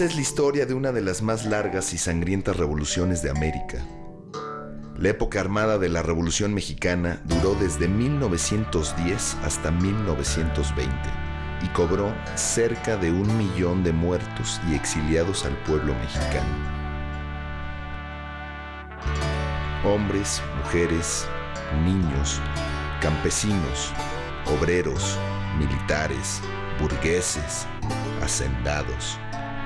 Esta es la historia de una de las más largas y sangrientas revoluciones de América. La época armada de la Revolución Mexicana duró desde 1910 hasta 1920 y cobró cerca de un millón de muertos y exiliados al pueblo mexicano. Hombres, mujeres, niños, campesinos, obreros, militares, burgueses, hacendados,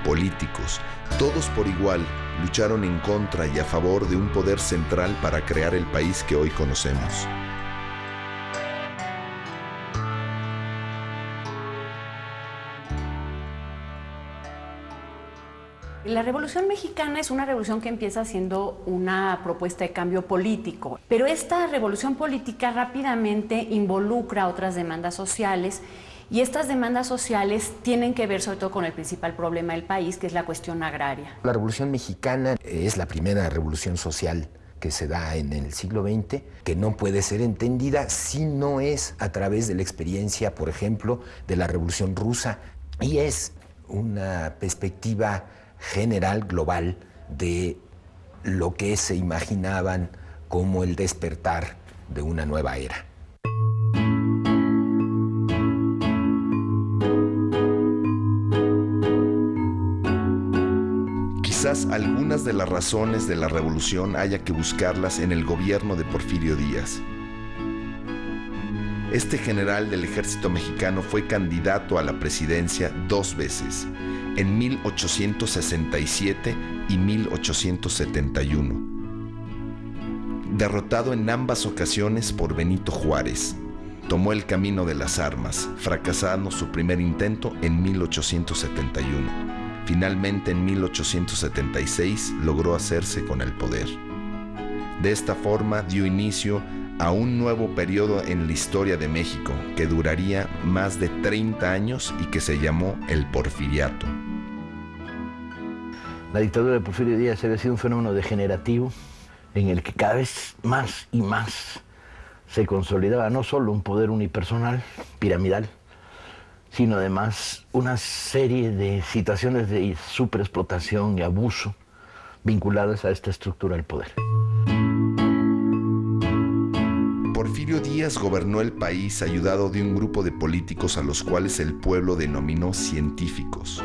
políticos, todos por igual lucharon en contra y a favor de un poder central para crear el país que hoy conocemos. La Revolución Mexicana es una revolución que empieza siendo una propuesta de cambio político, pero esta revolución política rápidamente involucra otras demandas sociales y estas demandas sociales tienen que ver sobre todo con el principal problema del país, que es la cuestión agraria. La Revolución Mexicana es la primera revolución social que se da en el siglo XX, que no puede ser entendida si no es a través de la experiencia, por ejemplo, de la Revolución Rusa, y es una perspectiva general, global, de lo que se imaginaban como el despertar de una nueva era. Quizás algunas de las razones de la revolución haya que buscarlas en el gobierno de Porfirio Díaz. Este general del ejército mexicano fue candidato a la presidencia dos veces, en 1867 y 1871. Derrotado en ambas ocasiones por Benito Juárez, tomó el camino de las armas, fracasando su primer intento en 1871. Finalmente en 1876 logró hacerse con el poder. De esta forma dio inicio a un nuevo periodo en la historia de México que duraría más de 30 años y que se llamó el Porfiriato. La dictadura de Porfirio Díaz había sido un fenómeno degenerativo en el que cada vez más y más se consolidaba no solo un poder unipersonal, piramidal, sino además una serie de situaciones de superexplotación y abuso vinculadas a esta estructura del poder. Porfirio Díaz gobernó el país ayudado de un grupo de políticos a los cuales el pueblo denominó científicos,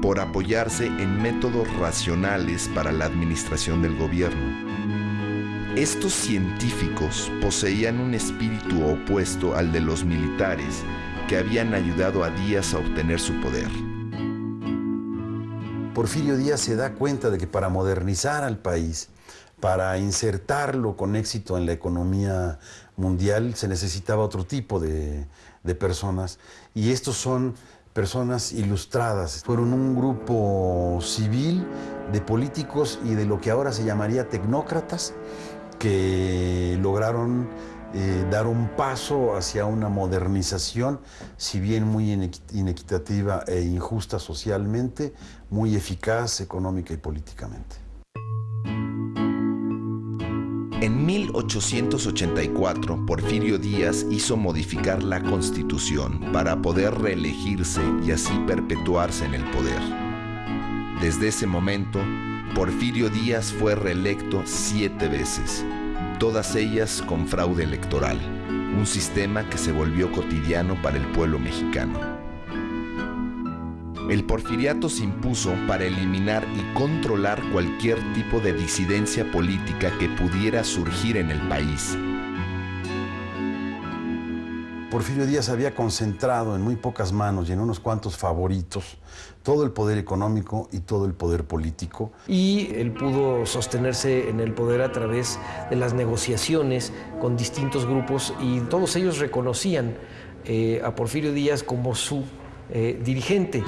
por apoyarse en métodos racionales para la administración del gobierno. Estos científicos poseían un espíritu opuesto al de los militares que habían ayudado a Díaz a obtener su poder. Porfirio Díaz se da cuenta de que para modernizar al país, para insertarlo con éxito en la economía mundial, se necesitaba otro tipo de, de personas. Y estos son personas ilustradas. Fueron un grupo civil de políticos y de lo que ahora se llamaría tecnócratas que lograron eh, dar un paso hacia una modernización, si bien muy inequitativa e injusta socialmente, muy eficaz económica y políticamente. En 1884, Porfirio Díaz hizo modificar la constitución para poder reelegirse y así perpetuarse en el poder. Desde ese momento, Porfirio Díaz fue reelecto siete veces, todas ellas con fraude electoral, un sistema que se volvió cotidiano para el pueblo mexicano. El porfiriato se impuso para eliminar y controlar cualquier tipo de disidencia política que pudiera surgir en el país. Porfirio Díaz había concentrado en muy pocas manos y en unos cuantos favoritos todo el poder económico y todo el poder político. Y él pudo sostenerse en el poder a través de las negociaciones con distintos grupos y todos ellos reconocían eh, a Porfirio Díaz como su eh, dirigente.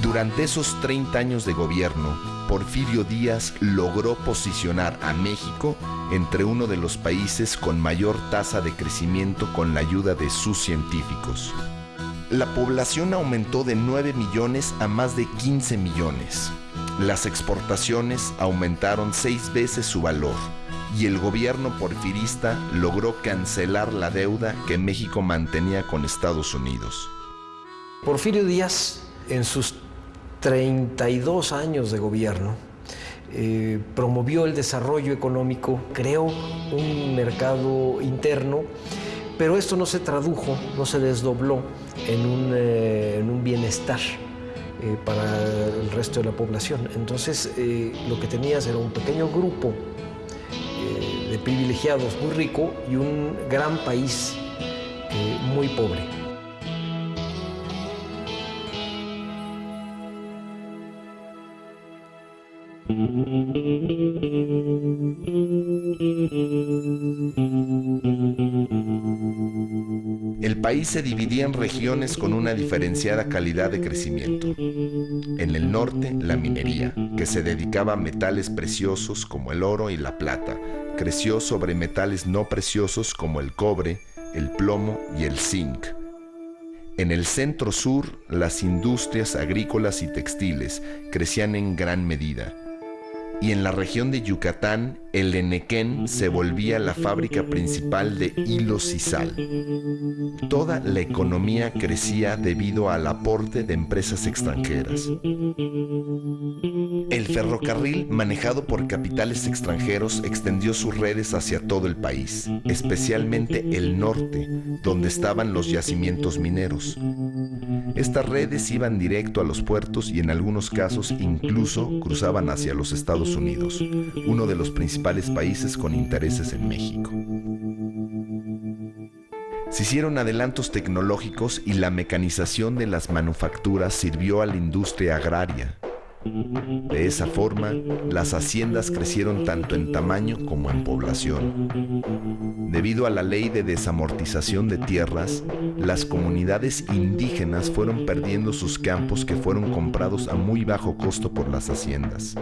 Durante esos 30 años de gobierno, Porfirio Díaz logró posicionar a México entre uno de los países con mayor tasa de crecimiento con la ayuda de sus científicos. La población aumentó de 9 millones a más de 15 millones. Las exportaciones aumentaron seis veces su valor y el gobierno porfirista logró cancelar la deuda que México mantenía con Estados Unidos. Porfirio Díaz, en sus 32 años de gobierno, eh, promovió el desarrollo económico, creó un mercado interno, pero esto no se tradujo, no se desdobló en un, eh, bienestar eh, para el resto de la población. Entonces, lo que tenías era un pequeño grupo de privilegiados muy rico y un gran país muy pobre. El país se dividía en regiones con una diferenciada calidad de crecimiento. En el norte, la minería, que se dedicaba a metales preciosos como el oro y la plata, creció sobre metales no preciosos como el cobre, el plomo y el zinc. En el centro sur, las industrias agrícolas y textiles crecían en gran medida y en la región de Yucatán el Enequén se volvía la fábrica principal de hilos y sal. Toda la economía crecía debido al aporte de empresas extranjeras. El ferrocarril, manejado por capitales extranjeros, extendió sus redes hacia todo el país, especialmente el norte, donde estaban los yacimientos mineros. Estas redes iban directo a los puertos y en algunos casos incluso cruzaban hacia los Estados Unidos, uno de los principales países con intereses en México. Se hicieron adelantos tecnológicos y la mecanización de las manufacturas sirvió a la industria agraria. De esa forma, las haciendas crecieron tanto en tamaño como en población. Debido a la ley de desamortización de tierras, las comunidades indígenas fueron perdiendo sus campos que fueron comprados a muy bajo costo por las haciendas.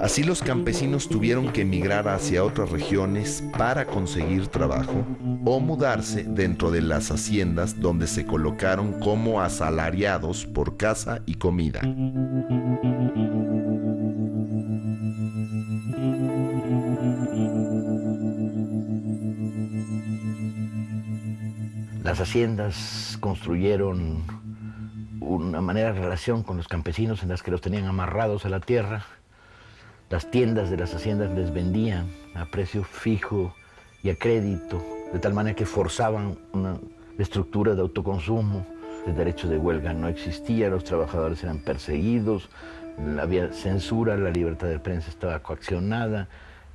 Así los campesinos tuvieron que emigrar hacia otras regiones para conseguir trabajo o mudarse dentro de las haciendas donde se colocaron como asalariados por casa y comida. Las haciendas construyeron una manera de relación con los campesinos en las que los tenían amarrados a la tierra las tiendas de las haciendas les vendían a precio fijo y a crédito, de tal manera que forzaban una estructura de autoconsumo. El derecho de huelga no existía, los trabajadores eran perseguidos, había censura, la libertad de prensa estaba coaccionada,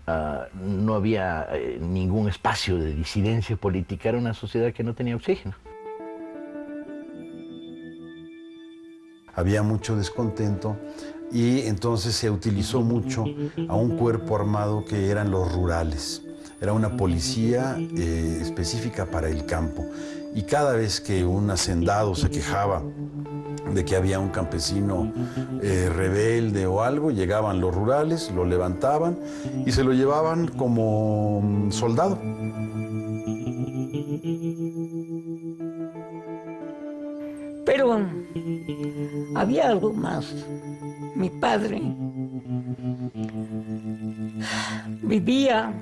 ah, no había eh, ningún espacio de disidencia política, era una sociedad que no tenía oxígeno. Había mucho descontento y entonces se utilizó mucho a un cuerpo armado que eran los rurales. Era una policía eh, específica para el campo. Y cada vez que un hacendado se quejaba de que había un campesino eh, rebelde o algo, llegaban los rurales, lo levantaban y se lo llevaban como mm, soldado. Pero había algo más. Mi padre vivía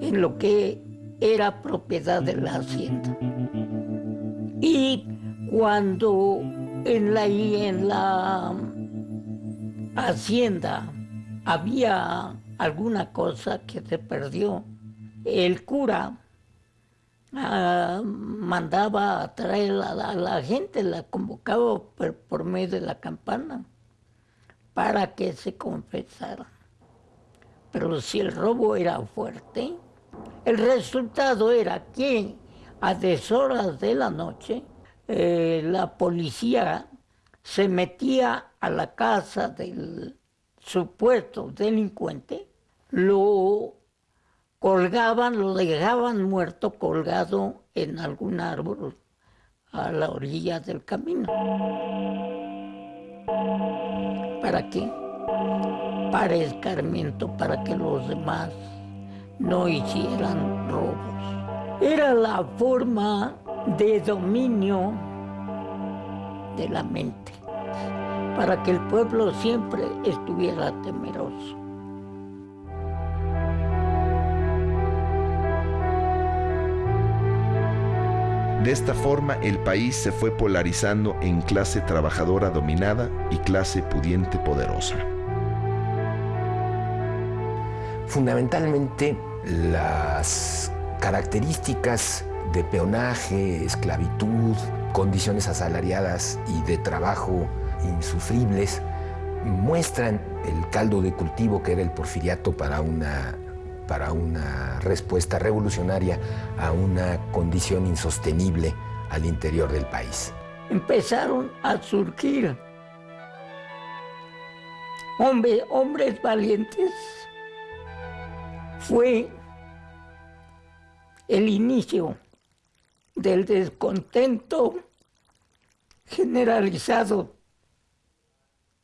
en lo que era propiedad de la hacienda. Y cuando en la, en la hacienda había alguna cosa que se perdió, el cura Ah, mandaba a traer a la, gente, la convocaba por, medio de la campana para que se confesara. Pero si el robo era fuerte, el resultado era que a deshoras de la noche eh, la policía se metía a la casa del supuesto delincuente, lo colgaban, lo dejaban muerto colgado en algún árbol a la orilla del camino. ¿Para qué? Para escarmiento, para que los demás no hicieran robos. Era la forma de dominio de la mente, para que el pueblo siempre estuviera temeroso. De esta forma el país se fue polarizando en clase trabajadora dominada y clase pudiente poderosa. Fundamentalmente las características de peonaje, esclavitud, condiciones asalariadas y de trabajo insufribles muestran el caldo de cultivo que era el porfiriato para una, para una respuesta revolucionaria a una condición insostenible al interior del país. Empezaron a surgir hombres valientes. Fue el inicio del descontento generalizado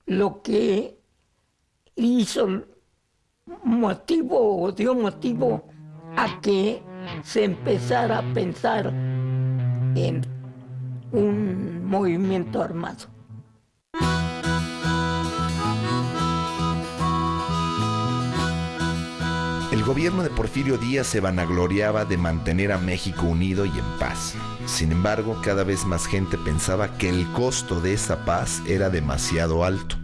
lo que hizo motivo o dio motivo a que se empezara a pensar en un movimiento armado. El gobierno de Porfirio Díaz se vanagloriaba de mantener a México unido y en paz. Sin embargo, cada vez más gente pensaba que el costo de esa paz era demasiado alto.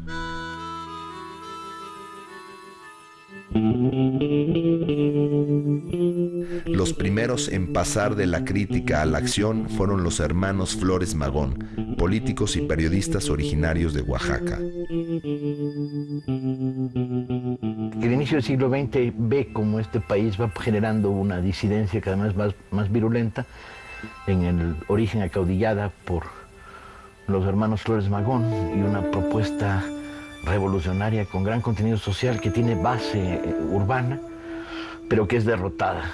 Los primeros en pasar de la crítica a la acción fueron los hermanos Flores Magón, políticos y periodistas originarios de Oaxaca. El inicio del siglo XX ve cómo este país va generando una disidencia cada vez más, más virulenta en el origen acaudillada por los hermanos Flores Magón y una propuesta revolucionaria con gran contenido social que tiene base eh, urbana, pero que es derrotada.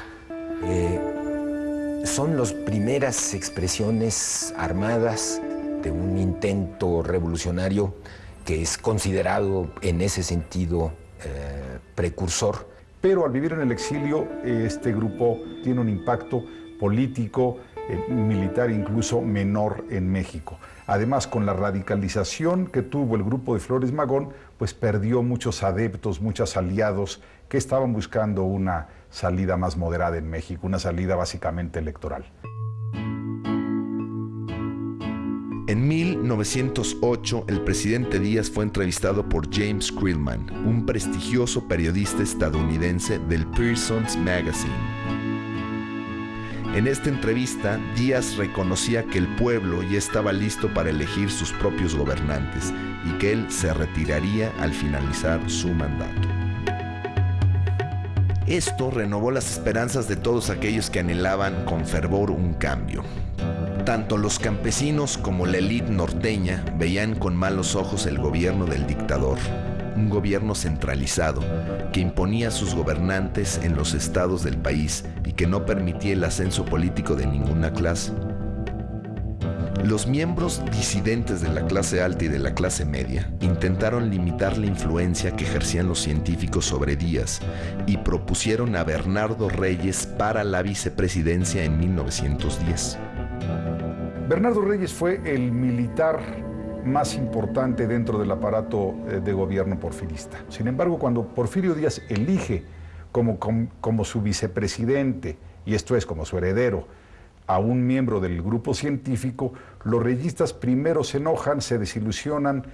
Eh, son las primeras expresiones armadas de un intento revolucionario que es considerado en ese sentido eh, precursor. Pero al vivir en el exilio, este grupo tiene un impacto político, militar incluso menor en México. Además, con la radicalización que tuvo el grupo de Flores Magón, pues perdió muchos adeptos, muchos aliados que estaban buscando una salida más moderada en México, una salida básicamente electoral. En 1908, el presidente Díaz fue entrevistado por James Krillman, un prestigioso periodista estadounidense del Pearson's Magazine. En esta entrevista, Díaz reconocía que el pueblo ya estaba listo para elegir sus propios gobernantes y que él se retiraría al finalizar su mandato. Esto renovó las esperanzas de todos aquellos que anhelaban con fervor un cambio. Tanto los campesinos como la élite norteña veían con malos ojos el gobierno del dictador un gobierno centralizado que imponía a sus gobernantes en los estados del país y que no permitía el ascenso político de ninguna clase. Los miembros disidentes de la clase alta y de la clase media intentaron limitar la influencia que ejercían los científicos sobre Díaz y propusieron a Bernardo Reyes para la vicepresidencia en 1910. Bernardo Reyes fue el militar más importante dentro del aparato eh, de gobierno porfirista. Sin embargo, cuando Porfirio Díaz elige como, como, su vicepresidente, y esto es como su heredero, a un miembro del grupo científico, los reyistas primero se enojan, se desilusionan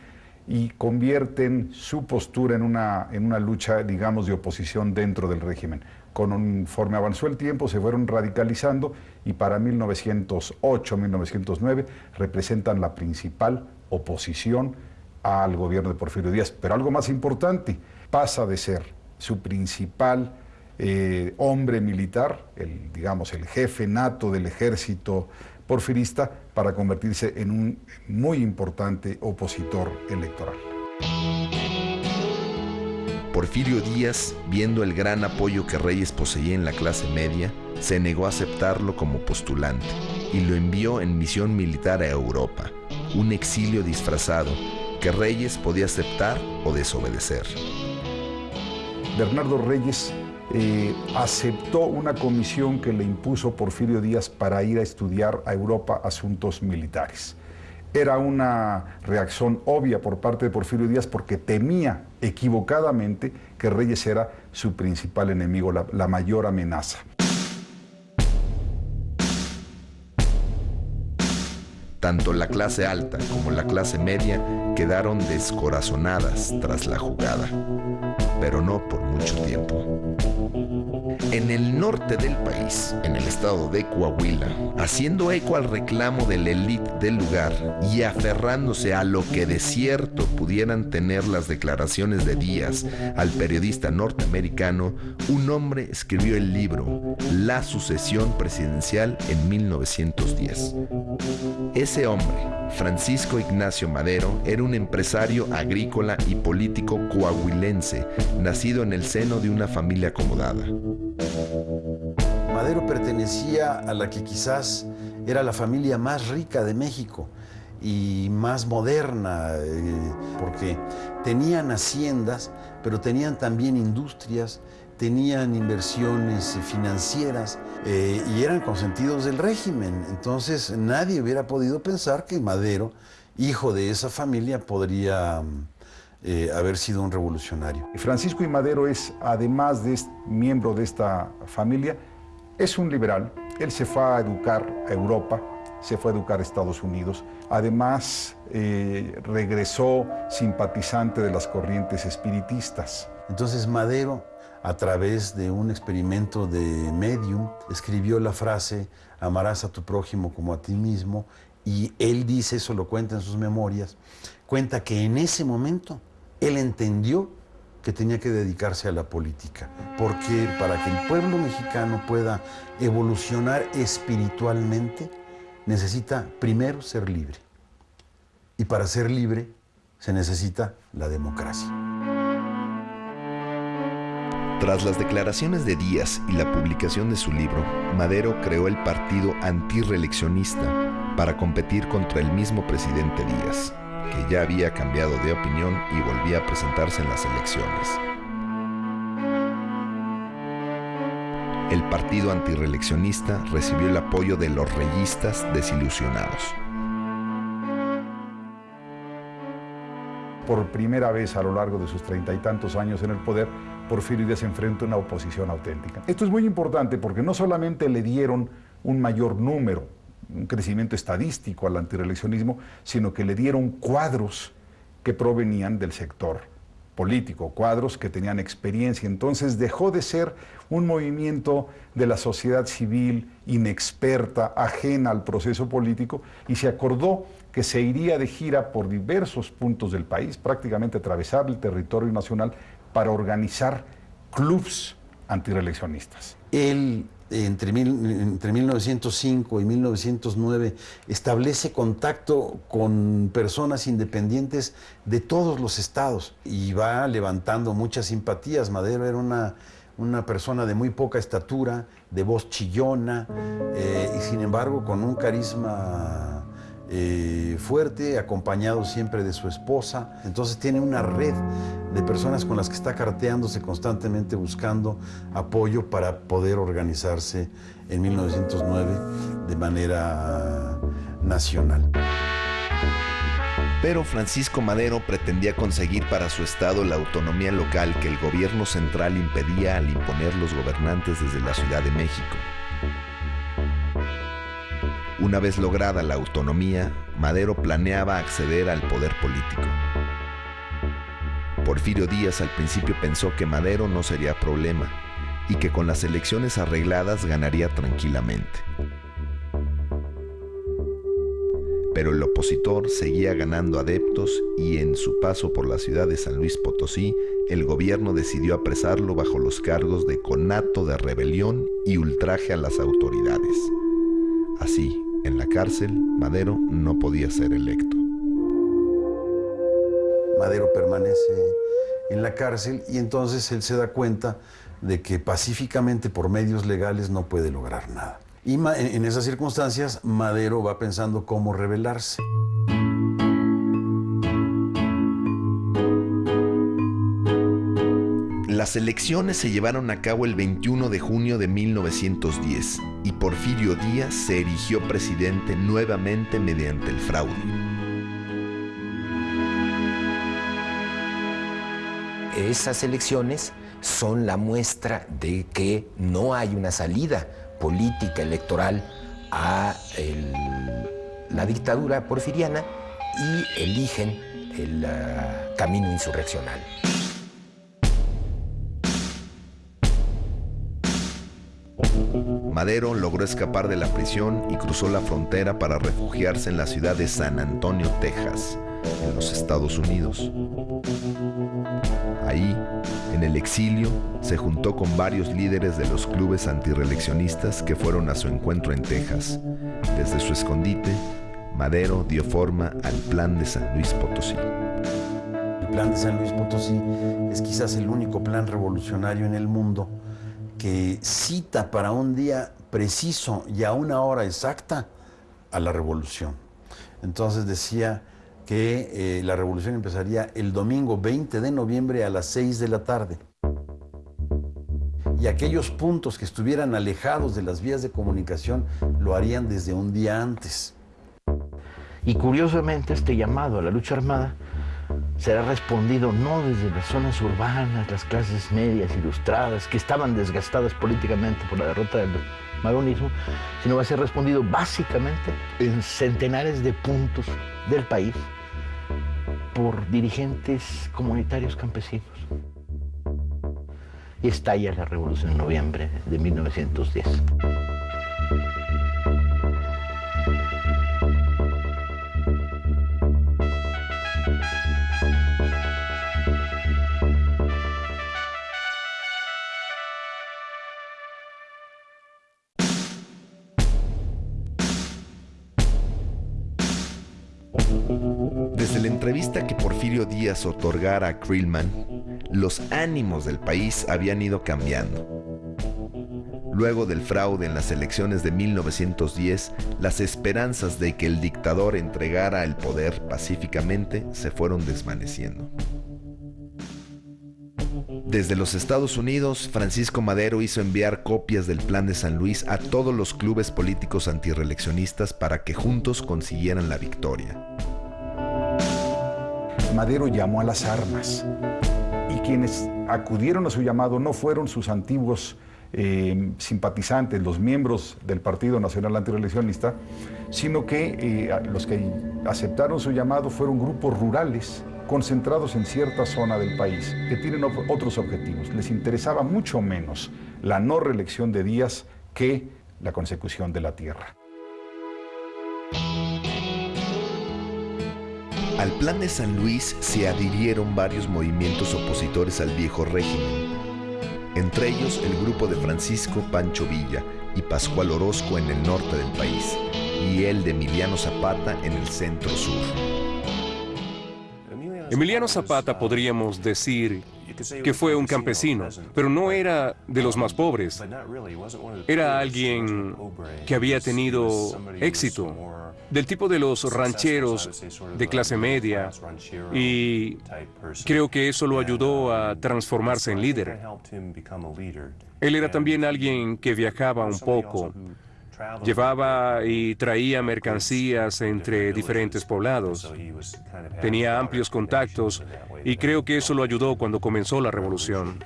y convierten su postura en una, en una lucha, digamos, de oposición dentro del régimen. Conforme avanzó el tiempo, se fueron radicalizando y para 1908, 1909 representan la principal oposición al gobierno de Porfirio Díaz. Pero algo más importante, pasa de ser su principal eh, hombre militar, el, digamos, el jefe nato del ejército porfirista, para convertirse en un muy importante opositor electoral. Porfirio Díaz, viendo el gran apoyo que Reyes poseía en la clase media, se negó a aceptarlo como postulante y lo envió en misión militar a Europa un exilio disfrazado que Reyes podía aceptar o desobedecer. Bernardo Reyes eh, aceptó una comisión que le impuso Porfirio Díaz para ir a estudiar a Europa asuntos militares. Era una reacción obvia por parte de Porfirio Díaz porque temía equivocadamente que Reyes era su principal enemigo, la mayor amenaza. Tanto la clase alta como la clase media quedaron descorazonadas tras la jugada, pero no por mucho tiempo. En el norte del país, en el estado de Coahuila, haciendo eco al reclamo de la élite del lugar y aferrándose a lo que de cierto pudieran tener las declaraciones de Díaz al periodista norteamericano, un hombre escribió el libro La sucesión presidencial en 1910. Ese hombre, Francisco Ignacio Madero, era un empresario agrícola y político coahuilense, nacido en el seno de una familia acomodada. Madero pertenecía a la que quizás era la familia más rica de México y más moderna, eh, porque tenían haciendas, pero tenían también industrias, tenían inversiones financieras eh, y eran consentidos del régimen. Entonces nadie hubiera podido pensar que Madero, hijo de esa familia, podría eh, haber sido un revolucionario. Francisco I. Madero es, además de miembro de esta familia, es un liberal. Él se fue a educar a Europa, se fue a educar a Estados Unidos. Además, eh, regresó simpatizante de las corrientes espiritistas. Entonces Madero, a través de un experimento de medium, escribió la frase, amarás a tu prójimo como a ti mismo, y él dice, eso lo cuenta en sus memorias, cuenta que en ese momento él entendió que tenía que dedicarse a la política, porque para que el pueblo mexicano pueda evolucionar espiritualmente, necesita primero ser libre. Y para ser libre se necesita la democracia. Tras las declaraciones de Díaz y la publicación de su libro, Madero creó el partido antireeleccionista para competir contra el mismo presidente Díaz que ya había cambiado de opinión y volvía a presentarse en las elecciones. El partido antireeleccionista recibió el apoyo de los reyistas desilusionados. Por primera vez a lo largo de sus treinta y tantos años en el poder, Porfirio Díaz enfrenta una oposición auténtica. Esto es muy importante porque no solamente le dieron un mayor número un crecimiento estadístico al antireeleccionismo, sino que le dieron cuadros que provenían del sector político, cuadros que tenían experiencia. Entonces dejó de ser un movimiento de la sociedad civil inexperta, ajena al proceso político, y se acordó que se iría de gira por diversos puntos del país, prácticamente atravesar el territorio nacional, para organizar clubs antireeleccionistas. Él entre, entre 1905 y 1909 establece contacto con personas independientes de todos los estados y va levantando muchas simpatías. Madero era una, una persona de muy poca estatura, de voz chillona eh, y sin embargo con un carisma eh, fuerte, acompañado siempre de su esposa. Entonces tiene una red de personas con las que está carteándose constantemente buscando apoyo para poder organizarse en 1909 de manera nacional. Pero Francisco Madero pretendía conseguir para su estado la autonomía local que el gobierno central impedía al imponer los gobernantes desde la Ciudad de México. Una vez lograda la autonomía, Madero planeaba acceder al poder político. Porfirio Díaz al principio pensó que Madero no sería problema y que con las elecciones arregladas ganaría tranquilamente. Pero el opositor seguía ganando adeptos y en su paso por la ciudad de San Luis Potosí, el gobierno decidió apresarlo bajo los cargos de conato de rebelión y ultraje a las autoridades. Así, en la cárcel, Madero no podía ser electo. Madero permanece en la cárcel y entonces él se da cuenta de que pacíficamente por medios legales no puede lograr nada. Y en esas circunstancias Madero va pensando cómo rebelarse. Las elecciones se llevaron a cabo el 21 de junio de 1910 y Porfirio Díaz se erigió presidente nuevamente mediante el fraude. Esas elecciones son la muestra de que no hay una salida política electoral a la dictadura porfiriana y eligen el ah, camino insurreccional. Madero logró escapar de la prisión y cruzó la frontera para refugiarse en la ciudad de San Antonio, Texas, en los Estados Unidos. Ahí, en el exilio, se juntó con varios líderes de los clubes antireleccionistas que fueron a su encuentro en Texas. Desde su escondite, Madero dio forma al Plan de San Luis Potosí. El Plan de San Luis Potosí es quizás el único plan revolucionario en el mundo que cita para un día preciso y a una hora exacta a la revolución. Entonces decía que eh, la revolución empezaría el domingo 20 de noviembre a las 6 de la tarde. Y aquellos puntos que estuvieran alejados de las vías de comunicación lo harían desde un día antes. Y curiosamente este llamado a la lucha armada será respondido no desde las zonas urbanas, las clases medias ilustradas, que estaban desgastadas políticamente por la derrota del maronismo, sino va a ser respondido básicamente en centenares de puntos del país por dirigentes comunitarios campesinos. Y estalla la revolución en noviembre de 1910. Otorgara a Krillman, los ánimos del país habían ido cambiando. Luego del fraude en las elecciones de 1910, las esperanzas de que el dictador entregara el poder pacíficamente se fueron desvaneciendo. Desde los Estados Unidos, Francisco Madero hizo enviar copias del Plan de San Luis a todos los clubes políticos antirreeleccionistas para que juntos consiguieran la victoria. Madero llamó a las armas y quienes acudieron a su llamado no fueron sus antiguos eh, simpatizantes, los miembros del Partido Nacional Antireeleccionista, sino que eh, los que aceptaron su llamado fueron grupos rurales concentrados en cierta zona del país, que tienen otros objetivos. Les interesaba mucho menos la no reelección de Díaz que la consecución de la tierra. Al plan de San Luis se adhirieron varios movimientos opositores al viejo régimen, entre ellos el grupo de Francisco Pancho Villa y Pascual Orozco en el norte del país, y el de Emiliano Zapata en el centro sur. Emiliano Zapata podríamos decir que fue un campesino, pero no era de los más pobres. Era alguien que había tenido éxito, del tipo de los rancheros de clase media, y creo que eso lo ayudó a transformarse en líder. Él era también alguien que viajaba un poco, Llevaba y traía mercancías entre diferentes poblados. Tenía amplios contactos y creo que eso lo ayudó cuando comenzó la revolución.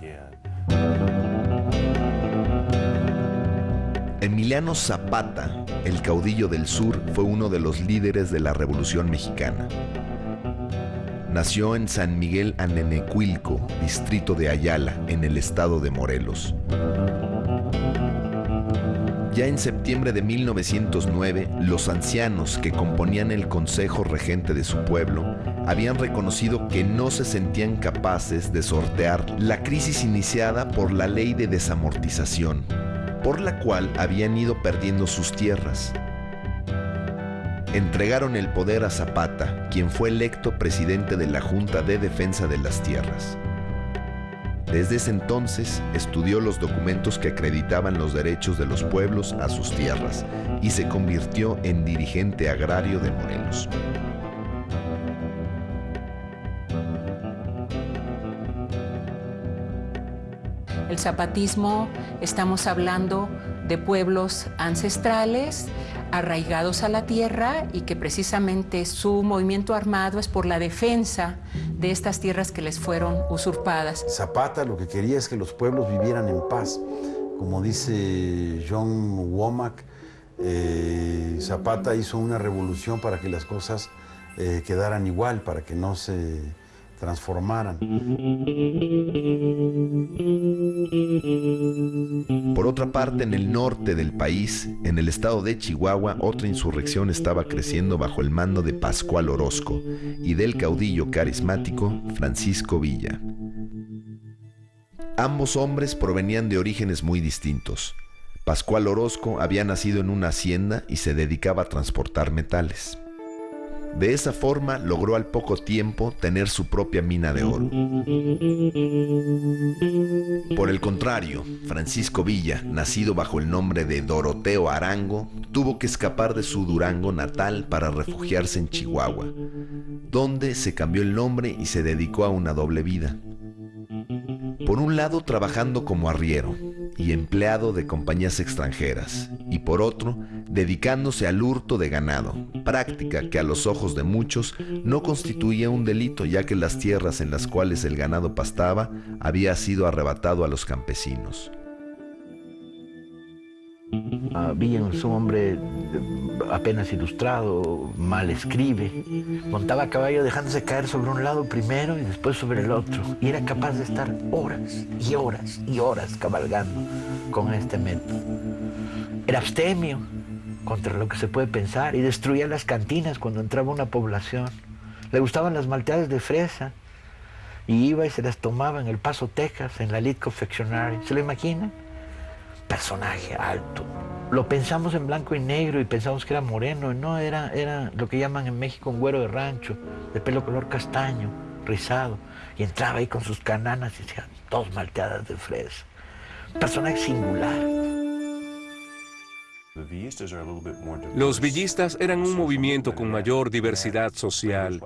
Emiliano Zapata, el caudillo del sur, fue uno de los líderes de la Revolución Mexicana. Nació en San Miguel Anenecuilco, distrito de Ayala, en el estado de Morelos. Ya en septiembre de 1909, los ancianos que componían el consejo regente de su pueblo habían reconocido que no se sentían capaces de sortear la crisis iniciada por la ley de desamortización, por la cual habían ido perdiendo sus tierras. Entregaron el poder a Zapata, quien fue electo presidente de la Junta de Defensa de las Tierras. Desde ese entonces estudió los documentos que acreditaban los derechos de los pueblos a sus tierras y se convirtió en dirigente agrario de Morelos. El zapatismo, estamos hablando de pueblos ancestrales, arraigados a la tierra y que precisamente su movimiento armado es por la defensa de estas tierras que les fueron usurpadas. Zapata lo que quería es que los pueblos vivieran en paz. Como dice John Womack, eh, Zapata hizo una revolución para que las cosas eh, quedaran igual, para que no se transformaran. Por otra parte, en el norte del país, en el estado de Chihuahua, otra insurrección estaba creciendo bajo el mando de Pascual Orozco y del caudillo carismático Francisco Villa. Ambos hombres provenían de orígenes muy distintos. Pascual Orozco había nacido en una hacienda y se dedicaba a transportar metales. De esa forma logró al poco tiempo tener su propia mina de oro. Por el contrario, Francisco Villa, nacido bajo el nombre de Doroteo Arango, tuvo que escapar de su Durango natal para refugiarse en Chihuahua, donde se cambió el nombre y se dedicó a una doble vida. Por un lado trabajando como arriero y empleado de compañías extranjeras, y por otro dedicándose al hurto de ganado, práctica que a los ojos de muchos no constituía un delito ya que las tierras en las cuales el ganado pastaba había sido arrebatado a los campesinos. Es un hombre apenas ilustrado, mal escribe. Montaba a caballo dejándose caer sobre un lado primero y después sobre el otro. Y era capaz de estar horas y horas y horas cabalgando con este método. Era abstemio contra lo que se puede pensar y destruía las cantinas cuando entraba una población. Le gustaban las malteadas de fresa y iba y se las tomaba en El Paso, Texas, en la Elite Confectionery. ¿Se lo imaginan? personaje alto. Lo pensamos en blanco y negro y pensamos que era moreno, no, era, era lo que llaman en México un güero de rancho, de pelo color castaño, rizado, y entraba ahí con sus cananas y decía, dos malteadas de fresa. Personaje singular. Los villistas eran un movimiento con mayor diversidad social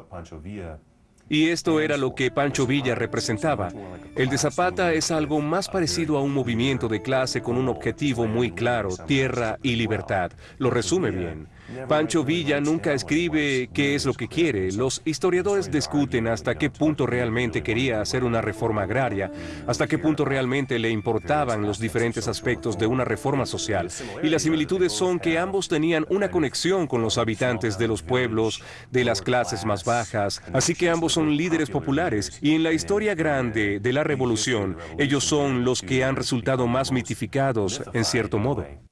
y esto era lo que Pancho Villa representaba. El de Zapata es algo más parecido a un movimiento de clase con un objetivo muy claro, tierra y libertad. Lo resume bien. Pancho Villa nunca escribe qué es lo que quiere. Los historiadores discuten hasta qué punto realmente quería hacer una reforma agraria, hasta qué punto realmente le importaban los diferentes aspectos de una reforma social. Y las similitudes son que ambos tenían una conexión con los habitantes de los pueblos, de las clases más bajas, así que ambos son líderes populares y en la historia grande de la revolución, ellos son los que han resultado más mitificados en cierto modo.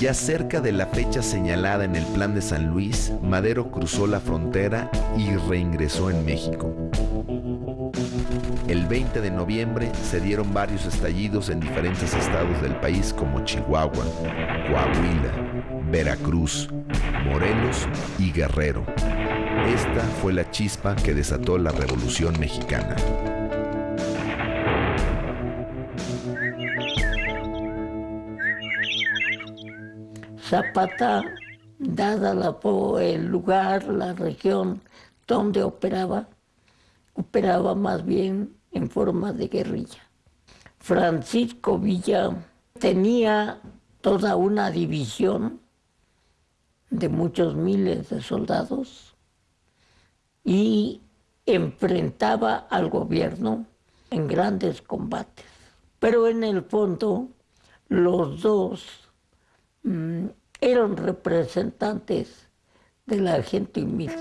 Ya cerca de la fecha señalada en el Plan de San Luis, Madero cruzó la frontera y reingresó en México. El 20 de noviembre se dieron varios estallidos en diferentes estados del país como Chihuahua, Coahuila, Veracruz, Morelos y Guerrero. Esta fue la chispa que desató la Revolución Mexicana. Zapata, dada la, el lugar, la región donde operaba, operaba más bien en forma de guerrilla. Francisco Villa tenía toda una división de muchos miles de soldados y enfrentaba al gobierno en grandes combates. Pero en el fondo los dos eran representantes de la gente humilde.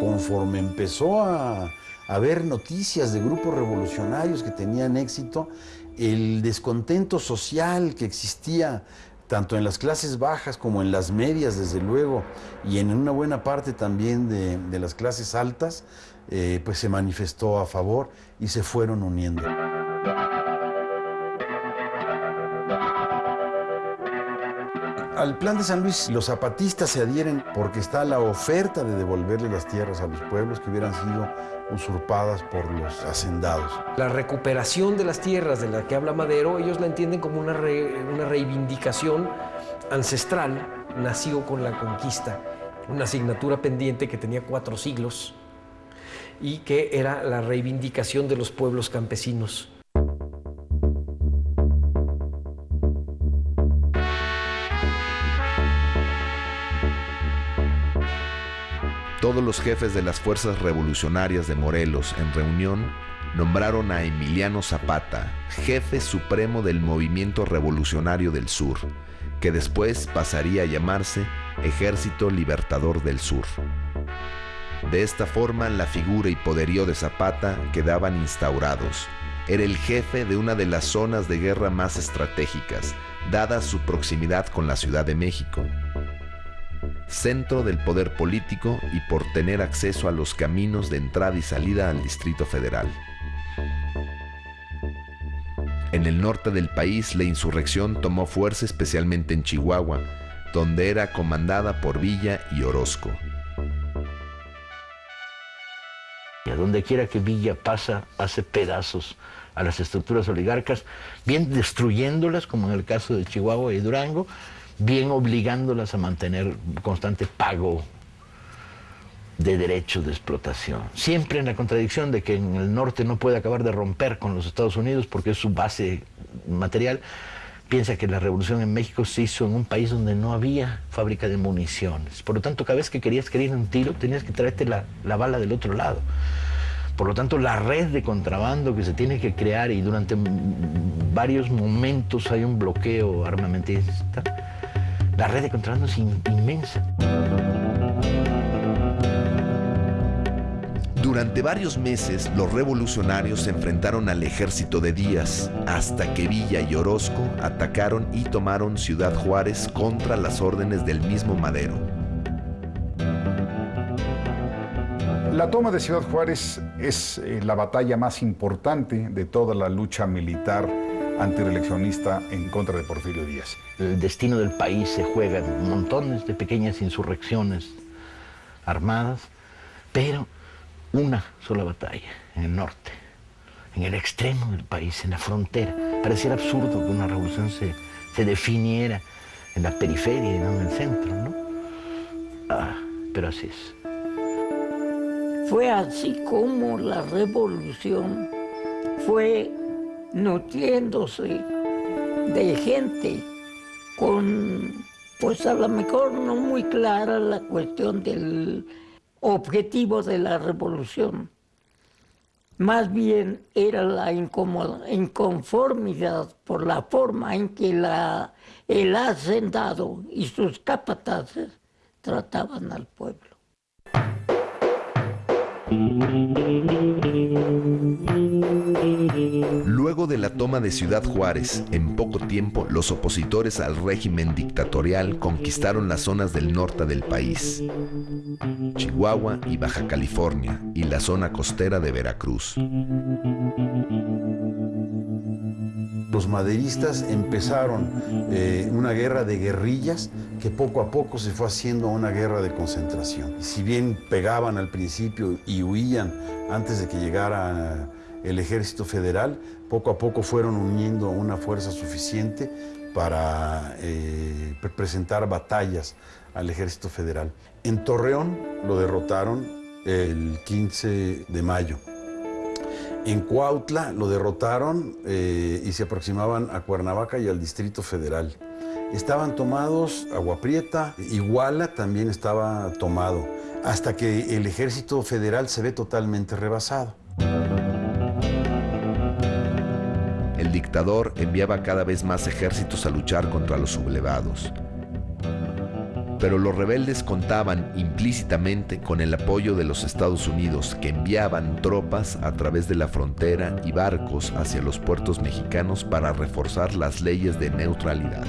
Conforme empezó a haber noticias de grupos revolucionarios que tenían éxito, el descontento social que existía tanto en las clases bajas como en las medias, desde luego, y en una buena parte también de, las clases altas, eh, pues se manifestó a favor y se fueron uniendo. Al plan de San Luis los zapatistas se adhieren porque está la oferta de devolverle las tierras a los pueblos que hubieran sido usurpadas por los hacendados. La recuperación de las tierras de la que habla Madero, ellos la entienden como una, una reivindicación ancestral, nacido con la conquista, una asignatura pendiente que tenía cuatro siglos y que era la reivindicación de los pueblos campesinos. Todos los jefes de las fuerzas revolucionarias de Morelos en reunión nombraron a Emiliano Zapata jefe supremo del Movimiento Revolucionario del Sur, que después pasaría a llamarse Ejército Libertador del Sur. De esta forma, la figura y poderío de Zapata quedaban instaurados. Era el jefe de una de las zonas de guerra más estratégicas, dada su proximidad con la Ciudad de México. Centro del poder político y por tener acceso a los caminos de entrada y salida al Distrito Federal. En el norte del país la insurrección tomó fuerza especialmente en Chihuahua, donde era comandada por Villa y Orozco. Y a donde quiera que Villa pasa, hace pedazos a las estructuras oligarcas, bien destruyéndolas, como en el caso de Chihuahua y Durango, bien obligándolas a mantener constante pago de derechos de explotación. Siempre en la contradicción de que en el norte no puede acabar de romper con los Estados Unidos porque es su base material, piensa que la revolución en México se hizo en un país donde no había fábrica de municiones. Por lo tanto, cada vez que querías querer un tiro, tenías que traerte la, la bala del otro lado. Por lo tanto, la red de contrabando que se tiene que crear y durante varios momentos hay un bloqueo armamentista, la red de contrabando es inmensa. Durante varios meses, los revolucionarios se enfrentaron al ejército de Díaz, hasta que Villa y Orozco atacaron y tomaron Ciudad Juárez contra las órdenes del mismo Madero. La toma de Ciudad Juárez es eh, la batalla más importante de toda la lucha militar antireeleccionista en contra de Porfirio Díaz. El destino del país se juega en montones de pequeñas insurrecciones armadas, pero una sola batalla en el norte, en el extremo del país, en la frontera. Pareciera absurdo que una revolución se, se definiera en la periferia y no en el centro, ¿no? Ah, pero así es. Fue así como la revolución fue nutriéndose de gente con, pues a lo mejor no muy clara la cuestión del objetivo de la revolución. Más bien era la inconformidad por la forma en que la, el hacendado y sus capataces trataban al pueblo. Luego de la toma de Ciudad Juárez, en poco tiempo los opositores al régimen dictatorial conquistaron las zonas del norte del país, Chihuahua y Baja California, y la zona costera de Veracruz. Los maderistas empezaron eh, una guerra de guerrillas que poco a poco se fue haciendo una guerra de concentración. Si bien pegaban al principio y huían antes de que llegara el ejército federal, poco a poco fueron uniendo una fuerza suficiente para eh, presentar batallas al ejército federal. En Torreón lo derrotaron el 15 de mayo. En Cuautla lo derrotaron eh, y se aproximaban a Cuernavaca y al Distrito Federal. Estaban tomados Agua Prieta, Iguala también estaba tomado, hasta que el ejército federal se ve totalmente rebasado. El dictador enviaba cada vez más ejércitos a luchar contra los sublevados pero los rebeldes contaban implícitamente con el apoyo de los Estados Unidos, que enviaban tropas a través de la frontera y barcos hacia los puertos mexicanos para reforzar las leyes de neutralidad.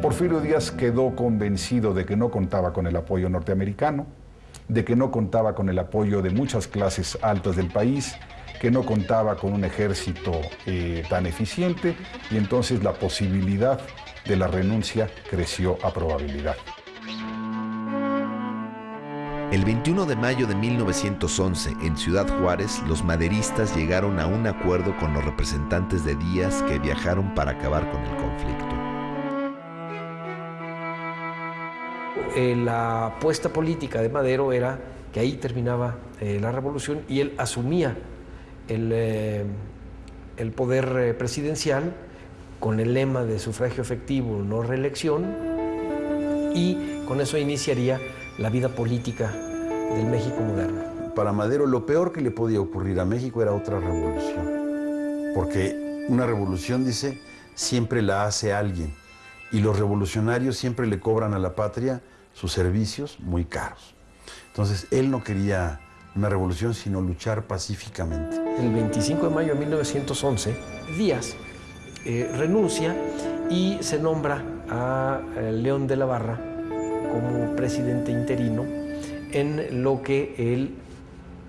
Porfirio Díaz quedó convencido de que no contaba con el apoyo norteamericano, de que no contaba con el apoyo de muchas clases altas del país, que no contaba con un ejército eh, tan eficiente y entonces la posibilidad de la renuncia creció a probabilidad. El 21 de mayo de 1911, en Ciudad Juárez, los maderistas llegaron a un acuerdo con los representantes de Díaz que viajaron para acabar con el conflicto. Eh, la apuesta política de Madero era que ahí terminaba eh, la revolución y él asumía el, eh, el poder presidencial con el lema de sufragio efectivo, no reelección, y con eso iniciaría la vida política del México moderno. para Madero lo peor que le podía ocurrir a México era otra revolución. Porque una revolución, dice, siempre la hace alguien. Y los revolucionarios siempre le cobran a la patria sus servicios muy caros. Entonces, él no quería una revolución, sino luchar pacíficamente. El 25 de mayo de 1911, Díaz eh, renuncia y se nombra a eh, León de la Barra como presidente interino en lo que él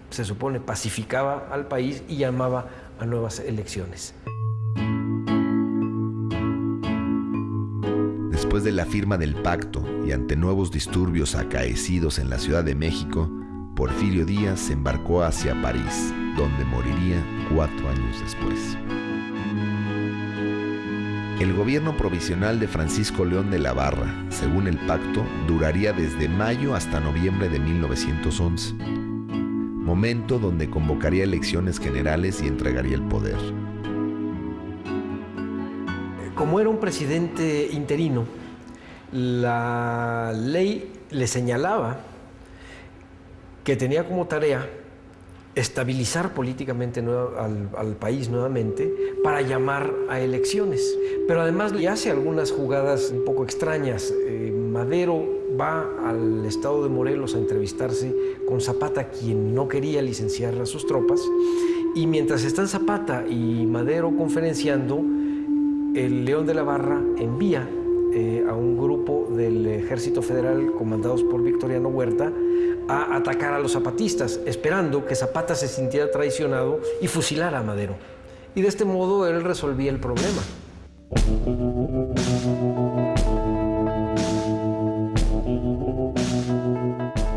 se supone pacificaba al país y llamaba a nuevas elecciones. Después de la firma del pacto y ante nuevos disturbios acaecidos en la Ciudad de México, Porfirio Díaz se embarcó hacia París, donde moriría cuatro años después. El gobierno provisional de Francisco León de la Barra, según el pacto, duraría desde mayo hasta noviembre de 1911, momento donde convocaría elecciones generales y entregaría el poder. Como era un presidente interino, la ley le señalaba que tenía como tarea estabilizar políticamente al, país nuevamente para llamar a elecciones. Pero además le hace algunas jugadas un poco extrañas. Eh, Madero va al estado de Morelos a entrevistarse con Zapata, quien no quería licenciar a sus tropas, y mientras están Zapata y Madero conferenciando, el León de la Barra envía eh, a un grupo del Ejército Federal comandados por Victoriano Huerta a atacar a los zapatistas, esperando que Zapata se sintiera traicionado y fusilara a Madero. Y de este modo él resolvía el problema.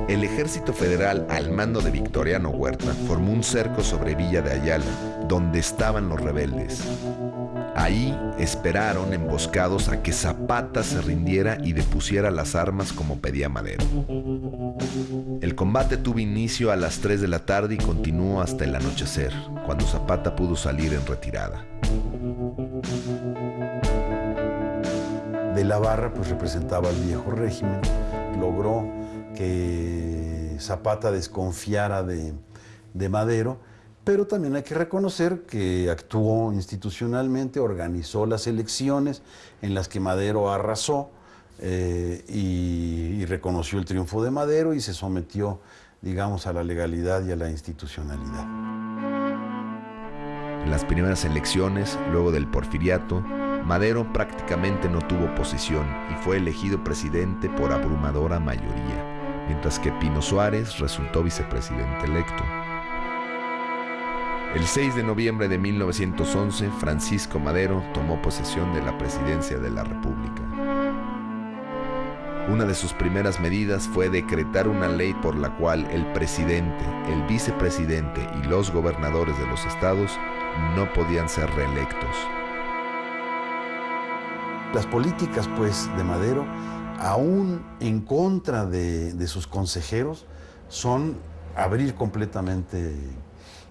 El ejército federal al mando de Victoriano Huerta formó un cerco sobre Villa de Ayala, donde estaban los rebeldes. Ahí esperaron emboscados a que Zapata se rindiera y depusiera las armas como pedía Madero. El combate tuvo inicio a las 3 de la tarde y continuó hasta el anochecer, cuando Zapata pudo salir en retirada. De la Barra pues representaba al viejo régimen, logró que Zapata desconfiara de, de Madero pero también hay que reconocer que actuó institucionalmente, organizó las elecciones en las que Madero arrasó eh, y, reconoció el triunfo de Madero y se sometió, digamos, a la legalidad y a la institucionalidad. En las primeras elecciones, luego del porfiriato, Madero prácticamente no tuvo posición y fue elegido presidente por abrumadora mayoría, mientras que Pino Suárez resultó vicepresidente electo. El 6 de noviembre de 1911, Francisco Madero tomó posesión de la presidencia de la República. Una de sus primeras medidas fue decretar una ley por la cual el presidente, el vicepresidente y los gobernadores de los estados no podían ser reelectos. Las políticas, pues, de Madero, aún en contra de, de sus consejeros, son abrir completamente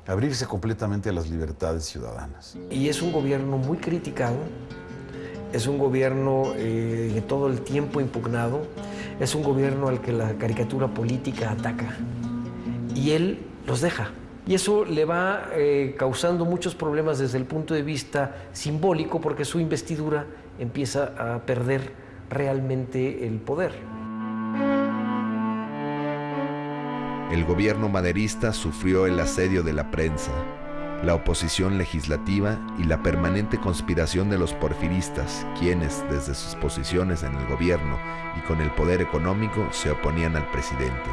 abrirse completamente a las libertades ciudadanas. Y es un gobierno muy criticado, es un gobierno eh, todo el tiempo impugnado, es un gobierno al que la caricatura política ataca y él los deja. Y eso le va eh, causando muchos problemas desde el punto de vista simbólico porque su investidura empieza a perder realmente el poder. El gobierno maderista sufrió el asedio de la prensa, la oposición legislativa y la permanente conspiración de los porfiristas, quienes desde sus posiciones en el gobierno y con el poder económico se oponían al presidente.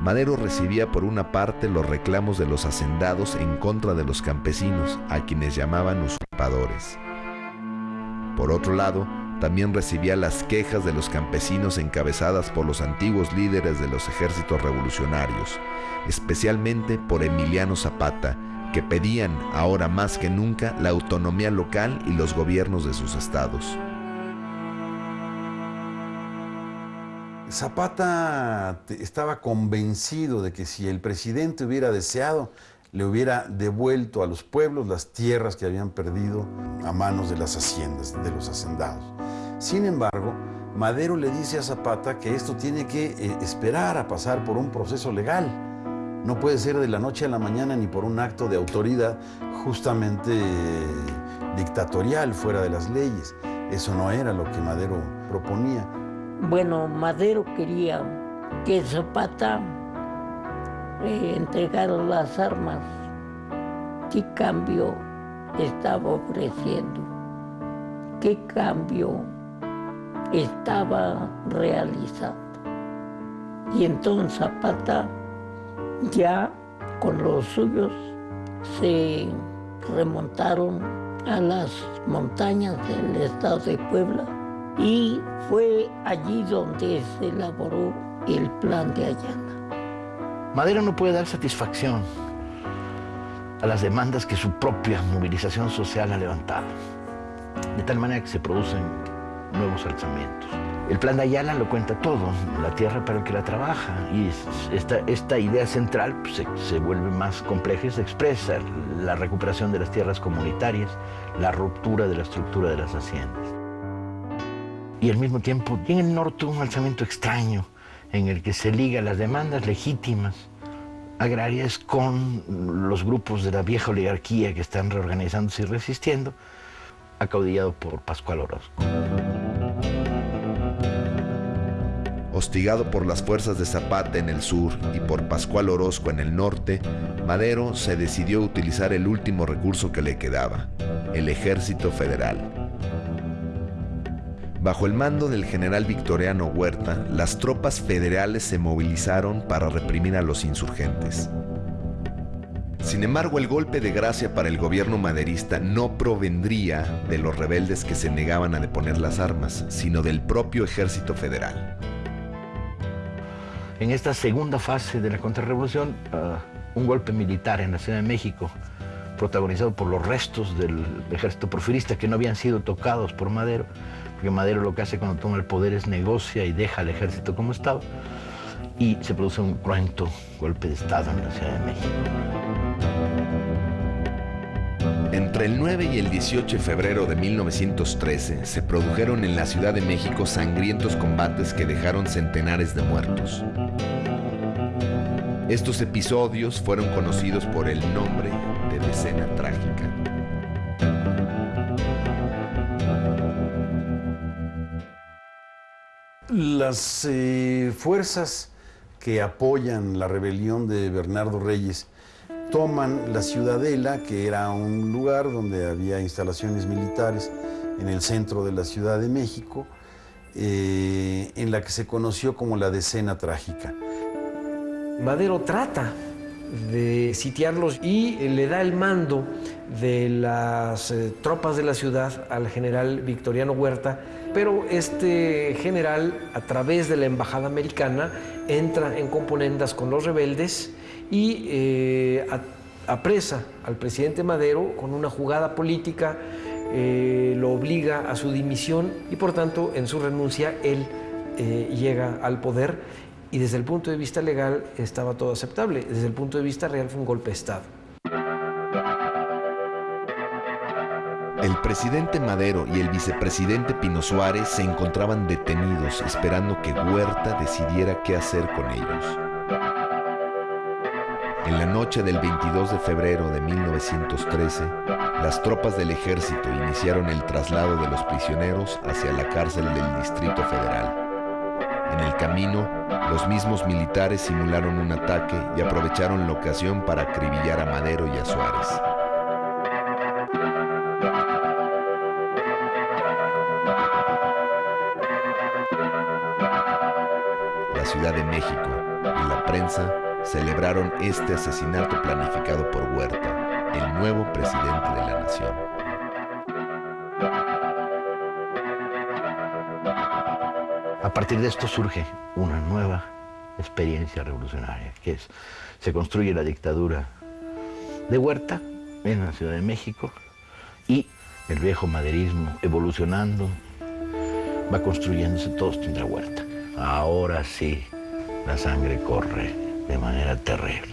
Madero recibía por una parte los reclamos de los hacendados en contra de los campesinos, a quienes llamaban usurpadores. Por otro lado, también recibía las quejas de los campesinos encabezadas por los antiguos líderes de los ejércitos revolucionarios, especialmente por Emiliano Zapata, que pedían ahora más que nunca la autonomía local y los gobiernos de sus estados. Zapata estaba convencido de que si el presidente hubiera deseado, le hubiera devuelto a los pueblos las tierras que habían perdido a manos de las haciendas, de los hacendados. Sin embargo, Madero le dice a Zapata que esto tiene que eh, esperar a pasar por un proceso legal. No puede ser de la noche a la mañana ni por un acto de autoridad justamente eh, dictatorial fuera de las leyes. Eso no era lo que Madero proponía. Bueno, Madero quería que Zapata eh, entregara las armas. ¿Qué cambio estaba ofreciendo? ¿Qué cambio estaba realizando? Y entonces Zapata ya con los suyos se remontaron a las montañas del estado de Puebla y fue allí donde se elaboró el plan de Ayala. Madero no puede dar satisfacción a las demandas que su propia movilización social ha levantado, de tal manera que se producen nuevos alzamientos. El plan de Ayala lo cuenta todo, la tierra para el que la trabaja, y esta, idea central pues, se, se, vuelve más compleja y se expresa la recuperación de las tierras comunitarias, la ruptura de la estructura de las haciendas. Y al mismo tiempo, en el norte un alzamiento extraño en el que se liga las demandas legítimas agrarias con los grupos de la vieja oligarquía que están reorganizándose y resistiendo, acaudillado por Pascual Orozco. Hostigado por las fuerzas de Zapata en el sur y por Pascual Orozco en el norte, Madero se decidió utilizar el último recurso que le quedaba, el ejército federal. Bajo el mando del general Victoriano Huerta, las tropas federales se movilizaron para reprimir a los insurgentes. Sin embargo, el golpe de gracia para el gobierno maderista no provendría de los rebeldes que se negaban a deponer las armas, sino del propio ejército federal. En esta segunda fase de la contrarrevolución, uh, un golpe militar en la Ciudad de México, protagonizado por los restos del ejército porfirista que no habían sido tocados por Madero, porque Madero lo que hace cuando toma el poder es negocia y deja al ejército como estaba, y se produce un cruento golpe de Estado en la Ciudad de México. Entre el 9 y el 18 de febrero de 1913 se produjeron en la Ciudad de México sangrientos combates que dejaron centenares de muertos. Estos episodios fueron conocidos por el nombre de Decena Trágica. Las eh, fuerzas que apoyan la rebelión de Bernardo Reyes toman la ciudadela, que era un lugar donde había instalaciones militares en el centro de la Ciudad de México, eh, en la que se conoció como la Decena Trágica. Madero trata de sitiarlos y le da el mando de las eh, tropas de la ciudad al general Victoriano Huerta, pero este general, a través de la embajada americana, entra en componendas con los rebeldes y eh, apresa al presidente Madero con una jugada política, eh, lo obliga a su dimisión y por tanto en su renuncia él eh, llega al poder y desde el punto de vista legal estaba todo aceptable, desde el punto de vista real fue un golpe de Estado. El presidente Madero y el vicepresidente Pino Suárez se encontraban detenidos esperando que Huerta decidiera qué hacer con ellos. En la noche del 22 de febrero de 1913, las tropas del ejército iniciaron el traslado de los prisioneros hacia la cárcel del Distrito Federal. En el camino, los mismos militares simularon un ataque y aprovecharon la ocasión para acribillar a Madero y a Suárez. Ciudad de México y la prensa celebraron este asesinato planificado por Huerta, el nuevo presidente de la nación. A partir de esto surge una nueva experiencia revolucionaria, que es, se construye la dictadura de Huerta en la Ciudad de México y el viejo maderismo evolucionando va construyéndose todo esto en la Huerta. Ahora sí, la sangre corre de manera terrible.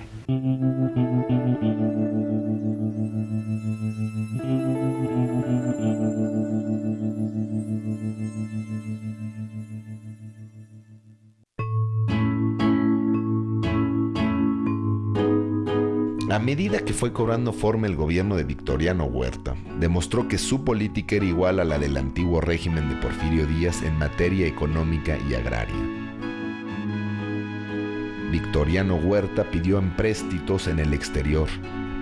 A medida que fue cobrando forma el gobierno de Victoriano Huerta, demostró que su política era igual a la del antiguo régimen de Porfirio Díaz en materia económica y agraria. Victoriano Huerta pidió empréstitos en el exterior,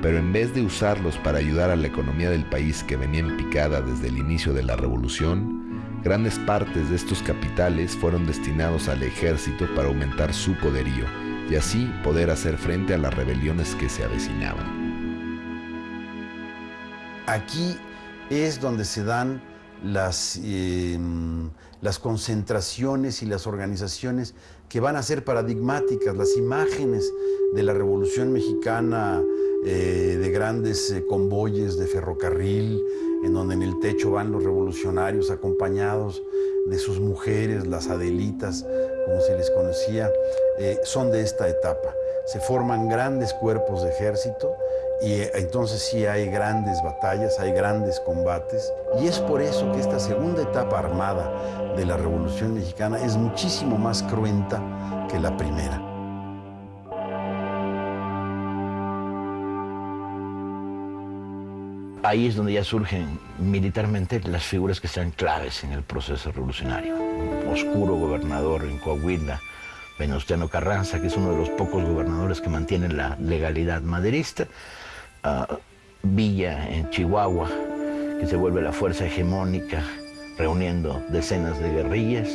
pero en vez de usarlos para ayudar a la economía del país que venía en picada desde el inicio de la revolución, grandes partes de estos capitales fueron destinados al ejército para aumentar su poderío y así poder hacer frente a las rebeliones que se avecinaban. Aquí es donde se dan las, eh, las concentraciones y las organizaciones que van a ser paradigmáticas, las imágenes de la Revolución Mexicana, eh, de grandes eh, convoyes de ferrocarril, en donde en el techo van los revolucionarios acompañados de sus mujeres, las Adelitas, como se les conocía, eh, son de esta etapa. Se forman grandes cuerpos de ejército y entonces sí hay grandes batallas, hay grandes combates. Y es por eso que esta segunda etapa armada de la Revolución Mexicana es muchísimo más cruenta que la primera. Ahí es donde ya surgen militarmente las figuras que sean claves en el proceso revolucionario. Un oscuro gobernador en Coahuila, Venustiano Carranza, que es uno de los pocos gobernadores que mantienen la legalidad maderista. Ah, Villa en Chihuahua, que se vuelve la fuerza hegemónica, reuniendo decenas de guerrillas.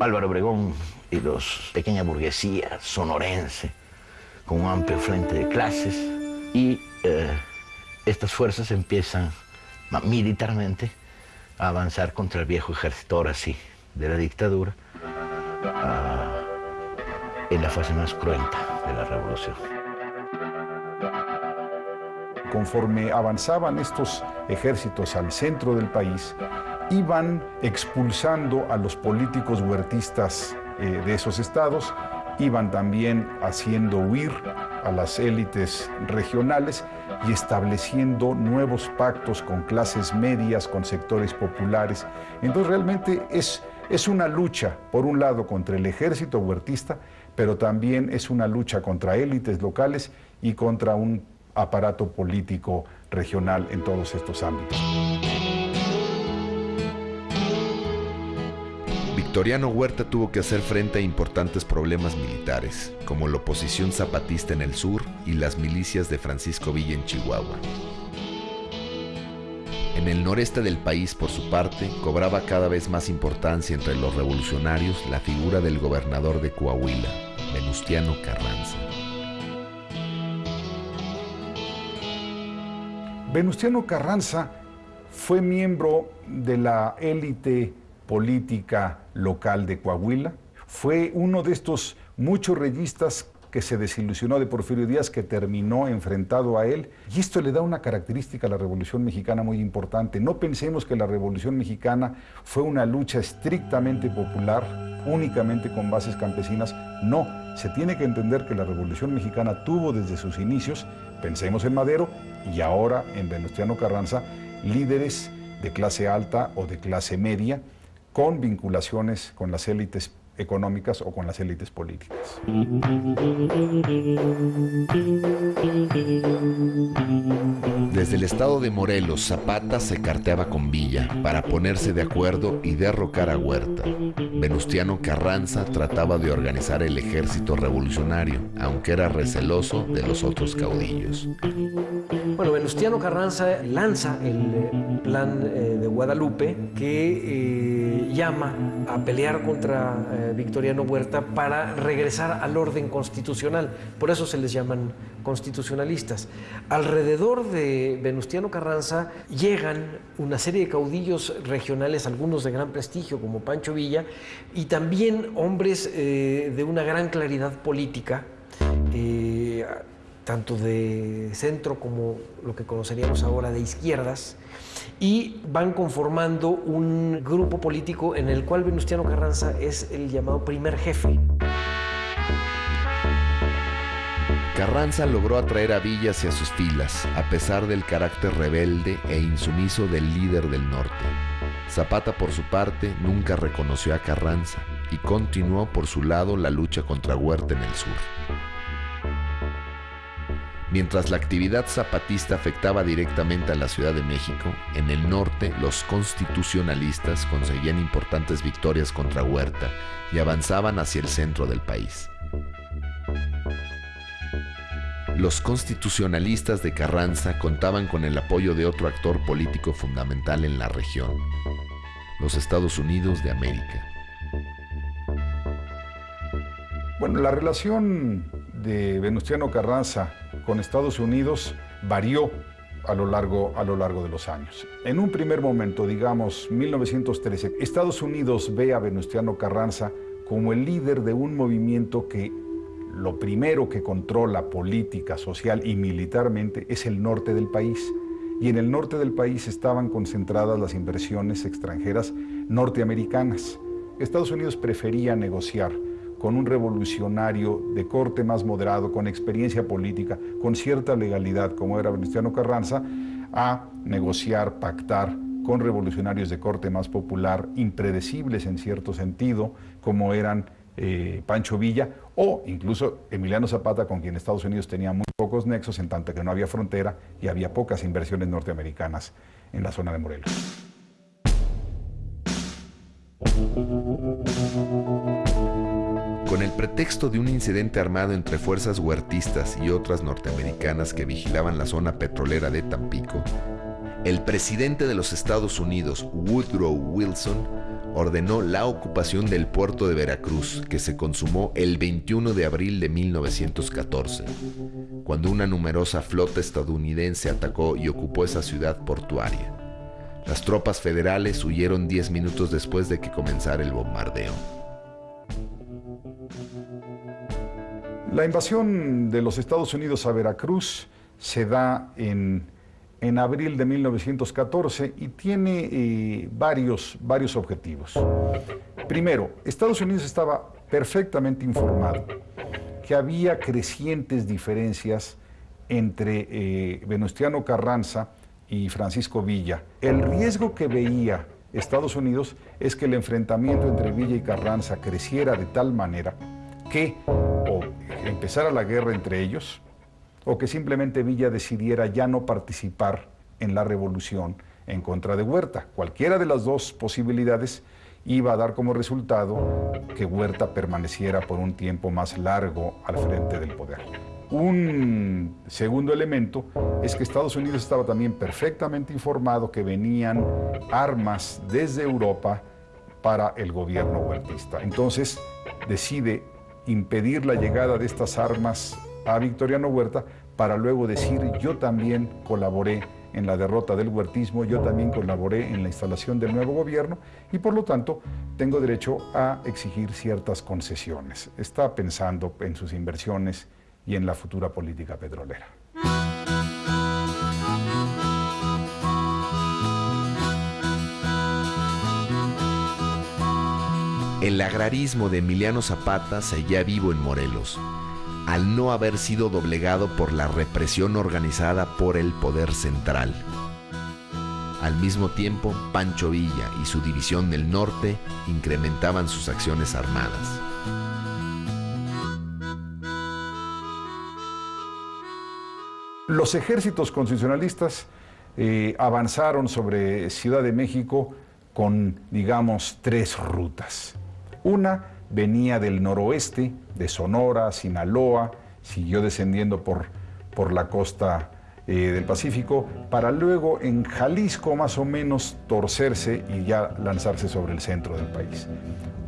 Álvaro Obregón y los pequeña burguesía sonorense, con un amplio frente de clases. Y eh, estas fuerzas empiezan militarmente a avanzar contra el viejo ejército, ahora sí, de la dictadura, en la fase más cruenta de la revolución. Conforme avanzaban estos ejércitos al centro del país, iban expulsando a los políticos huertistas eh, de esos estados, iban también haciendo huir a las élites regionales y estableciendo nuevos pactos con clases medias, con sectores populares. Entonces realmente es, es una lucha, por un lado, contra el ejército huertista, pero también es una lucha contra élites locales y contra un aparato político regional en todos estos ámbitos. Victoriano Huerta tuvo que hacer frente a importantes problemas militares, como la oposición zapatista en el sur y las milicias de Francisco Villa en Chihuahua. En el noreste del país, por su parte, cobraba cada vez más importancia entre los revolucionarios la figura del gobernador de Coahuila, Venustiano Carranza. Venustiano Carranza fue miembro de la élite política local de Coahuila. Fue uno de estos muchos reyistas que se desilusionó de Porfirio Díaz, que terminó enfrentado a él. Y esto le da una característica a la Revolución Mexicana muy importante. No pensemos que la Revolución Mexicana fue una lucha estrictamente popular, únicamente con bases campesinas. No, se tiene que entender que la Revolución Mexicana tuvo desde sus inicios, pensemos en Madero y ahora en Venustiano Carranza, líderes de clase alta o de clase media, con vinculaciones con las élites económicas o con las élites políticas. Desde el estado de Morelos, Zapata se carteaba con Villa para ponerse de acuerdo y derrocar a Huerta. Venustiano Carranza trataba de organizar el ejército revolucionario, aunque era receloso de los otros caudillos. Bueno, Venustiano Carranza lanza el eh, plan eh, de Guadalupe que eh, llama a pelear contra Victoriano Huerta para regresar al orden constitucional. Por eso se les llaman constitucionalistas. Alrededor de Venustiano Carranza llegan una serie de caudillos regionales, algunos de gran prestigio como Pancho Villa, y también hombres eh, de una gran claridad política. Eh, tanto de centro como lo que conoceríamos ahora de izquierdas, y van conformando un grupo político en el cual Venustiano Carranza es el llamado primer jefe. Carranza logró atraer a Villa hacia sus filas, a pesar del carácter rebelde e insumiso del líder del norte. Zapata, por su parte, nunca reconoció a Carranza y continuó por su lado la lucha contra Huerta en el sur. Mientras la actividad zapatista afectaba directamente a la Ciudad de México, en el norte los constitucionalistas conseguían importantes victorias contra Huerta y avanzaban hacia el centro del país. Los constitucionalistas de Carranza contaban con el apoyo de otro actor político fundamental en la región, los Estados Unidos de América. Bueno, la relación de Venustiano Carranza con Estados Unidos varió a lo, largo, a lo largo de los años. En un primer momento, digamos 1913, Estados Unidos ve a Venustiano Carranza como el líder de un movimiento que lo primero que controla política, social y militarmente es el norte del país. Y en el norte del país estaban concentradas las inversiones extranjeras norteamericanas. Estados Unidos prefería negociar con un revolucionario de corte más moderado, con experiencia política, con cierta legalidad, como era Venustiano Carranza, a negociar, pactar con revolucionarios de corte más popular, impredecibles en cierto sentido, como eran eh, Pancho Villa o incluso Emiliano Zapata, con quien Estados Unidos tenía muy pocos nexos, en tanto que no había frontera y había pocas inversiones norteamericanas en la zona de Morelos. Con el pretexto de un incidente armado entre fuerzas huertistas y otras norteamericanas que vigilaban la zona petrolera de Tampico, el presidente de los Estados Unidos, Woodrow Wilson, ordenó la ocupación del puerto de Veracruz, que se consumó el 21 de abril de 1914, cuando una numerosa flota estadounidense atacó y ocupó esa ciudad portuaria. Las tropas federales huyeron 10 minutos después de que comenzara el bombardeo. La invasión de los Estados Unidos a Veracruz se da en, abril de 1914 y tiene eh, varios, varios objetivos. Primero, Estados Unidos estaba perfectamente informado que había crecientes diferencias entre eh, Venustiano Carranza y Francisco Villa. El riesgo que veía Estados Unidos es que el enfrentamiento entre Villa y Carranza creciera de tal manera que empezara la guerra entre ellos, o que simplemente Villa decidiera ya no participar en la revolución en contra de Huerta. Cualquiera de las dos posibilidades iba a dar como resultado que Huerta permaneciera por un tiempo más largo al frente del poder. Un segundo elemento es que Estados Unidos estaba también perfectamente informado que venían armas desde Europa para el gobierno huertista. Entonces decide impedir la llegada de estas armas a Victoriano Huerta para luego decir yo también colaboré en la derrota del huertismo, yo también colaboré en la instalación del nuevo gobierno y por lo tanto tengo derecho a exigir ciertas concesiones. Está pensando en sus inversiones y en la futura política petrolera. El agrarismo de Emiliano Zapata seguía vivo en Morelos, al no haber sido doblegado por la represión organizada por el poder central. Al mismo tiempo, Pancho Villa y su división del norte incrementaban sus acciones armadas. Los ejércitos constitucionalistas eh, avanzaron sobre Ciudad de México con, digamos, tres rutas. Una venía del noroeste, de Sonora, Sinaloa, siguió descendiendo por, por la costa eh, del Pacífico, para luego en Jalisco más o menos torcerse y ya lanzarse sobre el centro del país.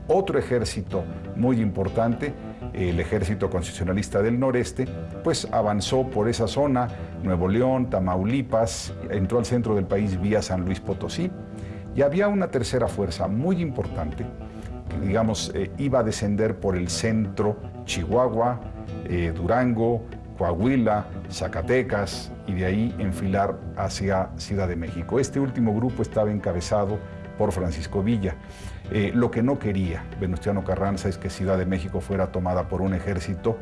Otro ejército muy importante, el ejército constitucionalista del noreste, pues avanzó por esa zona, Nuevo León, Tamaulipas, entró al centro del país vía San Luis Potosí, y había una tercera fuerza muy importante, digamos, eh, iba a descender por el centro, Chihuahua, eh, Durango, Coahuila, Zacatecas y de ahí enfilar hacia Ciudad de México. Este último grupo estaba encabezado por Francisco Villa. Eh, lo que no quería Venustiano Carranza es que Ciudad de México fuera tomada por un ejército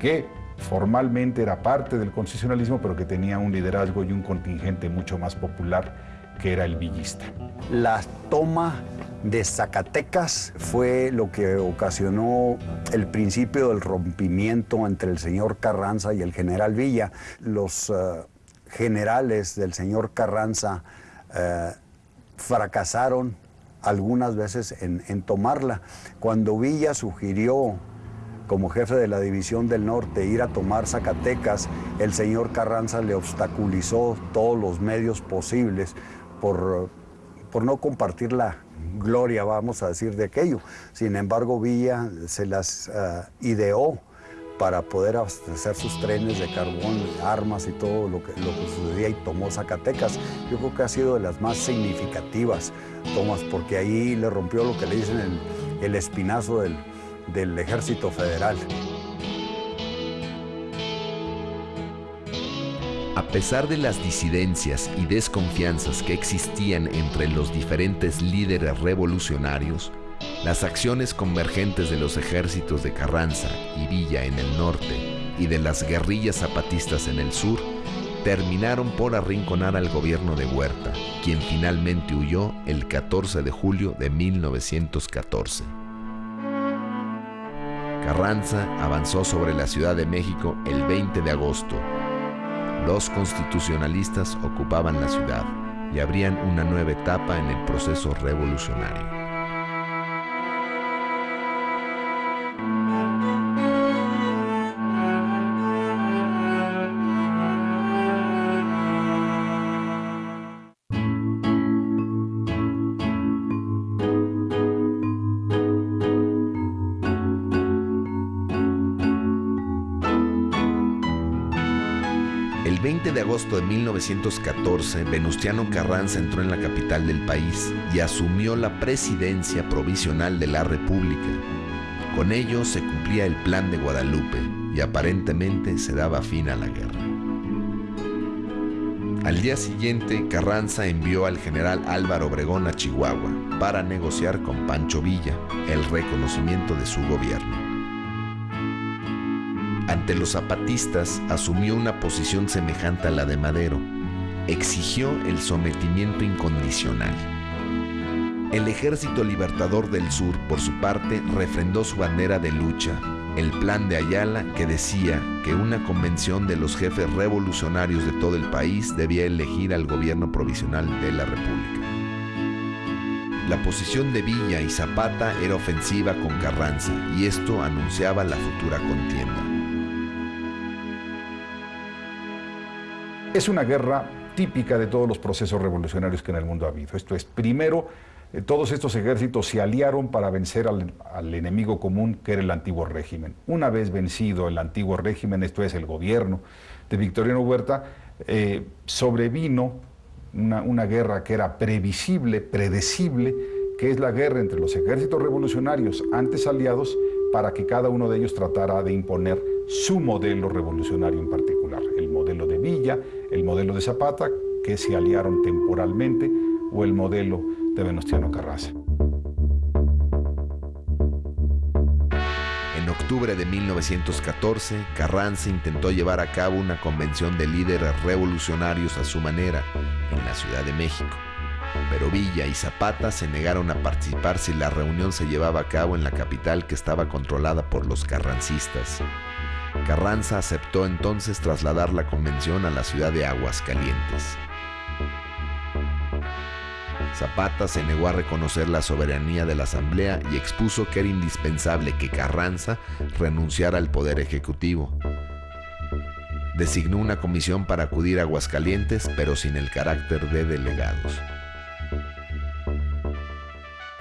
que formalmente era parte del constitucionalismo, pero que tenía un liderazgo y un contingente mucho más popular, que era el villista. La toma de Zacatecas fue lo que ocasionó el principio del rompimiento entre el señor Carranza y el general Villa. Los eh, generales del señor Carranza eh, fracasaron algunas veces en, tomarla. Cuando Villa sugirió como jefe de la División del Norte ir a tomar Zacatecas, el señor Carranza le obstaculizó todos los medios posibles por, por no compartir la gloria, vamos a decir, de aquello. Sin embargo, Villa se las uh, ideó para poder abastecer sus trenes de carbón, armas y todo lo que, lo que sucedía y tomó Zacatecas. Yo creo que ha sido de las más significativas tomas porque ahí le rompió lo que le dicen el, el espinazo del, del ejército federal. A pesar de las disidencias y desconfianzas que existían entre los diferentes líderes revolucionarios, las acciones convergentes de los ejércitos de Carranza y Villa en el norte y de las guerrillas zapatistas en el sur terminaron por arrinconar al gobierno de Huerta, quien finalmente huyó el 14 de julio de 1914. Carranza avanzó sobre la Ciudad de México el 20 de agosto. Los constitucionalistas ocupaban la ciudad y abrían una nueva etapa en el proceso revolucionario. Agosto de 1914, Venustiano Carranza entró en la capital del país y asumió la presidencia provisional de la República. Con ello se cumplía el plan de Guadalupe y aparentemente se daba fin a la guerra. Al día siguiente, Carranza envió al general Álvaro Obregón a Chihuahua para negociar con Pancho Villa el reconocimiento de su gobierno. Ante los zapatistas asumió una posición semejante a la de Madero. Exigió el sometimiento incondicional. El Ejército Libertador del Sur, por su parte, refrendó su bandera de lucha, el plan de Ayala que decía que una convención de los jefes revolucionarios de todo el país debía elegir al gobierno provisional de la República. La posición de Villa y Zapata era ofensiva con Carranza y esto anunciaba la futura contienda. Es una guerra típica de todos los procesos revolucionarios que en el mundo ha habido. Esto es, primero, eh, todos estos ejércitos se aliaron para vencer al, enemigo común que era el antiguo régimen. Una vez vencido el antiguo régimen, esto es el gobierno de Victoriano Huerta, eh, sobrevino una guerra que era previsible, predecible, que es la guerra entre los ejércitos revolucionarios antes aliados para que cada uno de ellos tratara de imponer su modelo revolucionario en particular, el modelo de Villa, el modelo de Zapata, que se aliaron temporalmente, o el modelo de Venustiano Carranza. En octubre de 1914, Carranza intentó llevar a cabo una convención de líderes revolucionarios a su manera en la Ciudad de México. Pero Villa y Zapata se negaron a participar si la reunión se llevaba a cabo en la capital que estaba controlada por los carrancistas. Carranza aceptó entonces trasladar la convención a la ciudad de Aguascalientes. Zapata se negó a reconocer la soberanía de la Asamblea y expuso que era indispensable que Carranza renunciara al poder ejecutivo. Designó una comisión para acudir a Aguascalientes, pero sin el carácter de delegados.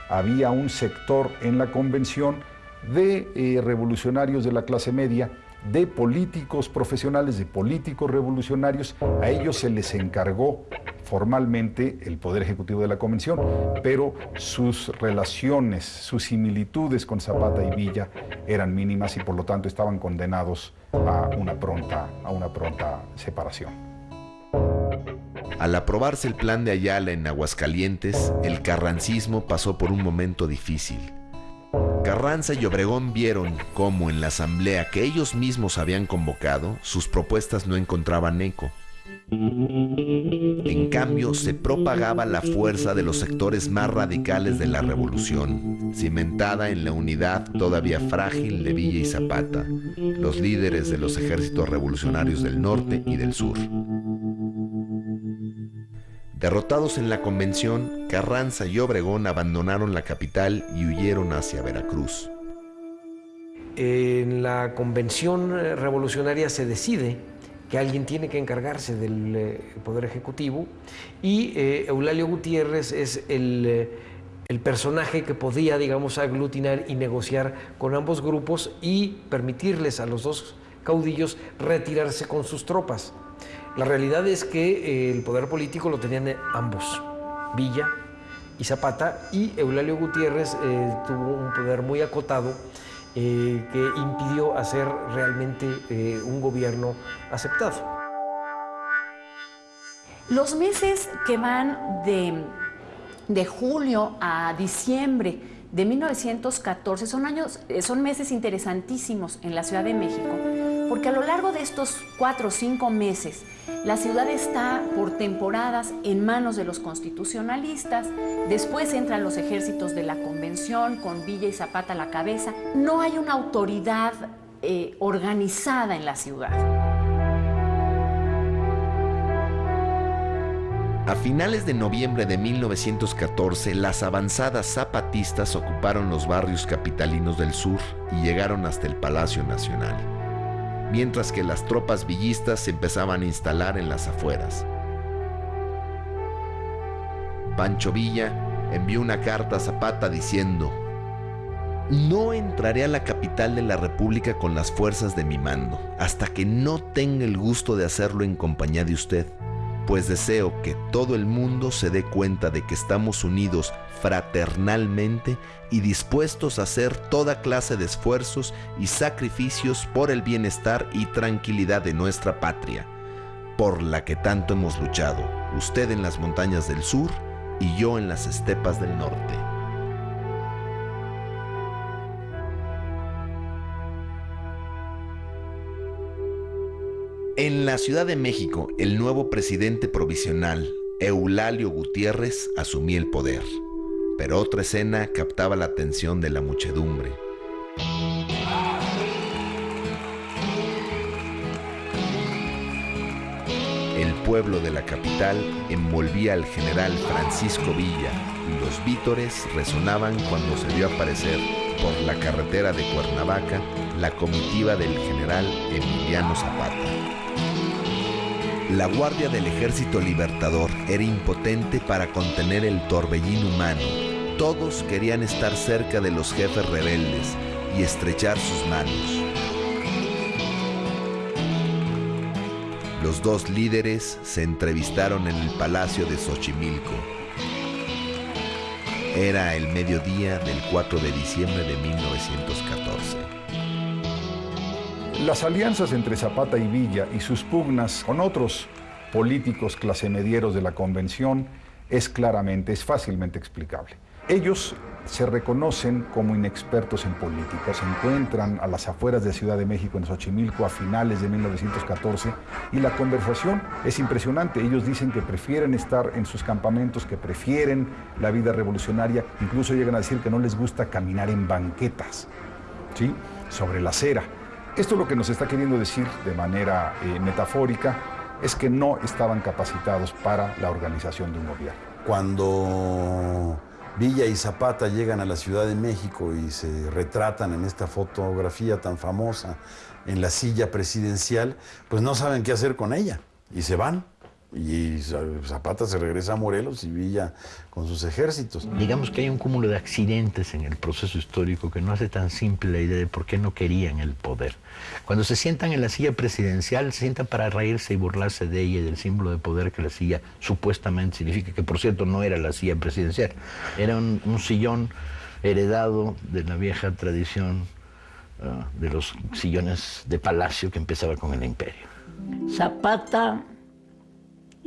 Había un sector en la convención de eh, revolucionarios de la clase media de políticos profesionales, de políticos revolucionarios, a ellos se les encargó formalmente el Poder Ejecutivo de la Convención, pero sus relaciones, sus similitudes con Zapata y Villa eran mínimas y por lo tanto estaban condenados a una pronta, a una pronta separación. Al aprobarse el plan de Ayala en Aguascalientes, el carrancismo pasó por un momento difícil. Carranza y Obregón vieron cómo en la asamblea que ellos mismos habían convocado, sus propuestas no encontraban eco. En cambio, se propagaba la fuerza de los sectores más radicales de la revolución, cimentada en la unidad todavía frágil de Villa y Zapata, los líderes de los ejércitos revolucionarios del norte y del sur. Derrotados en la convención, Carranza y Obregón abandonaron la capital y huyeron hacia Veracruz. En la convención revolucionaria se decide que alguien tiene que encargarse del eh, Poder Ejecutivo y eh, Eulalio Gutiérrez es eh, el, personaje que podía, digamos, aglutinar y negociar con ambos grupos y permitirles a los dos caudillos retirarse con sus tropas. La realidad es que el poder político lo tenían ambos, Villa y Zapata, y Eulalio Gutiérrez tuvo un poder muy acotado eh, que impidió hacer realmente eh, un gobierno aceptado. Los meses que van de, de julio a diciembre de 1914 son, años, eh, son meses interesantísimos en la Ciudad de México, porque a lo largo de estos cuatro o cinco meses, la ciudad está por temporadas en manos de los constitucionalistas, después entran los ejércitos de la convención con Villa y Zapata a la cabeza. No hay una autoridad eh, organizada en la ciudad. A finales de noviembre de 1914, las avanzadas zapatistas ocuparon los barrios capitalinos del sur y llegaron hasta el Palacio Nacional mientras que las tropas villistas se empezaban a instalar en las afueras. Pancho Villa envió una carta a Zapata diciendo, no entraré a la capital de la República con las fuerzas de mi mando, hasta que no tenga el gusto de hacerlo en compañía de usted pues deseo que todo el mundo se dé cuenta de que estamos unidos fraternalmente y dispuestos a hacer toda clase de esfuerzos y sacrificios por el bienestar y tranquilidad de nuestra patria, por la que tanto hemos luchado, usted en las montañas del sur y yo en las estepas del norte. En la Ciudad de México, el nuevo presidente provisional, Eulalio Gutiérrez, asumía el poder. Pero otra escena captaba la atención de la muchedumbre. El pueblo de la capital envolvía al general Francisco Villa y los vítores resonaban cuando se vio aparecer por la carretera de Cuernavaca la comitiva del general Emiliano Zapata. La guardia del ejército libertador era impotente para contener el torbellín humano. Todos querían estar cerca de los jefes rebeldes y estrechar sus manos. Los dos líderes se entrevistaron en el palacio de Xochimilco. Era el mediodía del 4 de diciembre de 1914. Las alianzas entre Zapata y Villa y sus pugnas con otros políticos clasemedieros de la convención es claramente, es fácilmente explicable. Ellos se reconocen como inexpertos en política, se encuentran a las afueras de Ciudad de México, en Xochimilco, a finales de 1914, y la conversación es impresionante. Ellos dicen que prefieren estar en sus campamentos, que prefieren la vida revolucionaria, incluso llegan a decir que no les gusta caminar en banquetas, ¿sí? sobre la acera. Esto lo que nos está queriendo decir de manera eh, metafórica es que no estaban capacitados para la organización de un gobierno. Cuando Villa y Zapata llegan a la Ciudad de México y se retratan en esta fotografía tan famosa en la silla presidencial, pues no saben qué hacer con ella y se van. Y Zapata se regresa a Morelos y Villa con sus ejércitos. Digamos que hay un cúmulo de accidentes en el proceso histórico que no hace tan simple la idea de por qué no querían el poder. Cuando se sientan en la silla presidencial, se sientan para reírse y burlarse de ella y del símbolo de poder que la silla supuestamente significa, que por cierto no era la silla presidencial, era un, sillón heredado de la vieja tradición ah, de los sillones de palacio que empezaba con el imperio. Zapata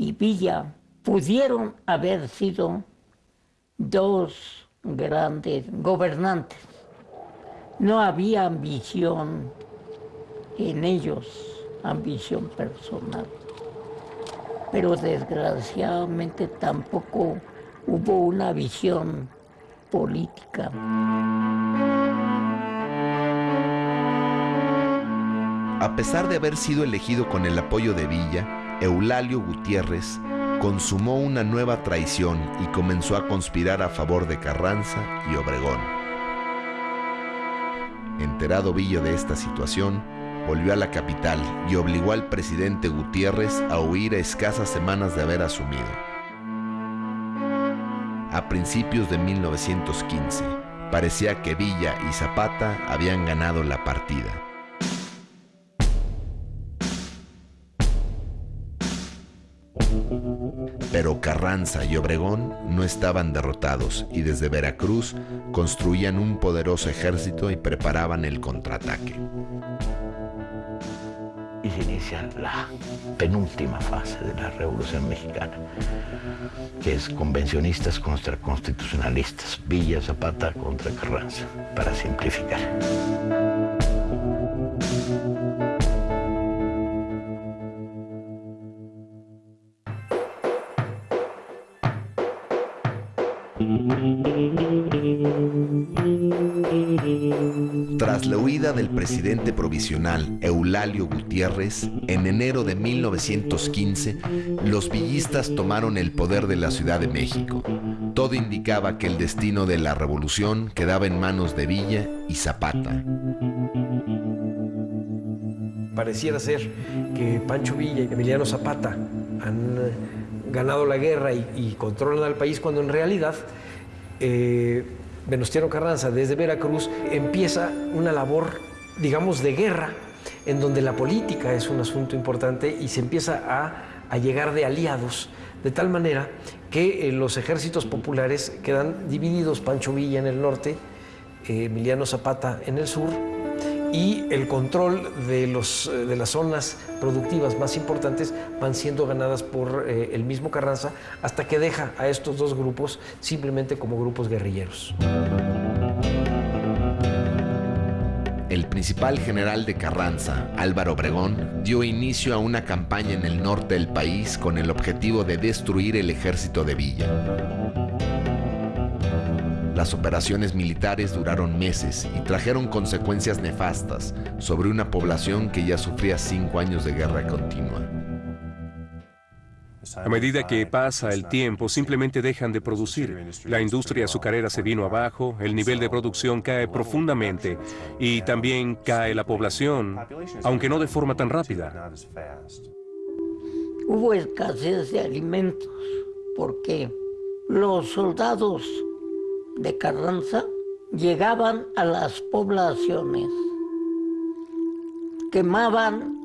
y Villa pudieron haber sido dos grandes gobernantes. No había ambición en ellos, ambición personal. pero desgraciadamente tampoco hubo una visión política. A pesar de haber sido elegido con el apoyo de Villa, Eulalio Gutiérrez consumó una nueva traición y comenzó a conspirar a favor de Carranza y Obregón. Enterado Villa de esta situación, volvió a la capital y obligó al presidente Gutiérrez a huir a escasas semanas de haber asumido. A principios de 1915, parecía que Villa y Zapata habían ganado la partida. Pero Carranza y Obregón no estaban derrotados y desde Veracruz construían un poderoso ejército y preparaban el contraataque. Y se inicia la penúltima fase de la Revolución Mexicana, que es convencionistas contra constitucionalistas, Villa Zapata contra Carranza, para simplificar. Tras la huida del presidente provisional Eulalio Gutiérrez, en enero de 1915, los villistas tomaron el poder de la Ciudad de México. Todo indicaba que el destino de la revolución quedaba en manos de Villa y Zapata. Pareciera ser que Pancho Villa y Emiliano Zapata han eh, ganado la guerra y, controlan al país cuando en realidad eh, Venustiano Carranza desde Veracruz empieza una labor, digamos, de guerra, en donde la política es un asunto importante y se empieza a, a llegar de aliados, de tal manera que eh, los ejércitos populares quedan divididos, Pancho Villa en el norte, eh, Emiliano Zapata en el sur, y el control de, los, eh, de las zonas productivas más importantes van siendo ganadas por eh, el mismo Carranza hasta que deja a estos dos grupos simplemente como grupos guerrilleros. El principal general de Carranza, Álvaro Obregón, dio inicio a una campaña en el norte del país con el objetivo de destruir el ejército de Villa. Las operaciones militares duraron meses y trajeron consecuencias nefastas sobre una población que ya sufría cinco años de guerra continua. A medida que pasa el tiempo, simplemente dejan de producir. La industria azucarera se vino abajo, el nivel de producción cae profundamente y también cae la población, aunque no de forma tan rápida. Hubo escasez de alimentos porque los soldados de Carranza llegaban a las poblaciones, quemaban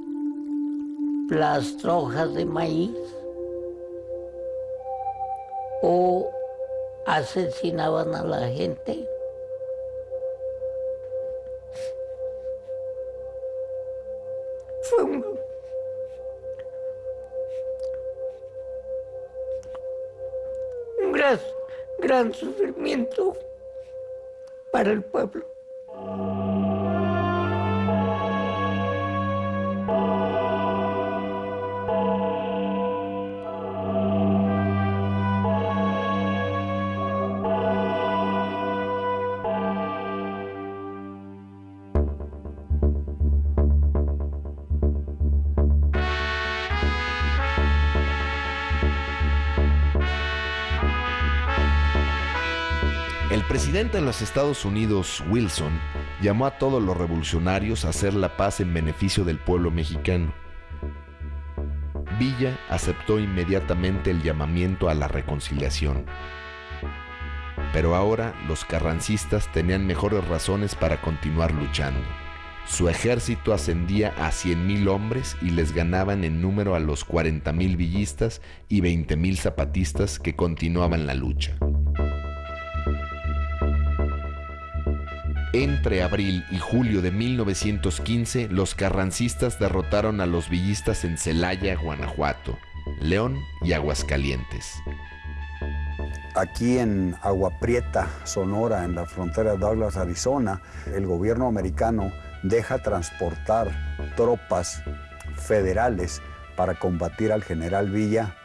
las trojas de maíz o asesinaban a la gente. Fue un, un gran sufrimiento para el pueblo. Presidente de los Estados Unidos, Wilson, llamó a todos los revolucionarios a hacer la paz en beneficio del pueblo mexicano. Villa aceptó inmediatamente el llamamiento a la reconciliación. Pero ahora los carrancistas tenían mejores razones para continuar luchando. Su ejército ascendía a 100.000 hombres y les ganaban en número a los 40.000 villistas y 20.000 zapatistas que continuaban la lucha. Entre abril y julio de 1915, los carrancistas derrotaron a los villistas en Celaya, Guanajuato, León y Aguascalientes. Aquí en Agua Prieta, Sonora, en la frontera de Douglas, Arizona, el gobierno americano deja transportar tropas federales para combatir al general Villa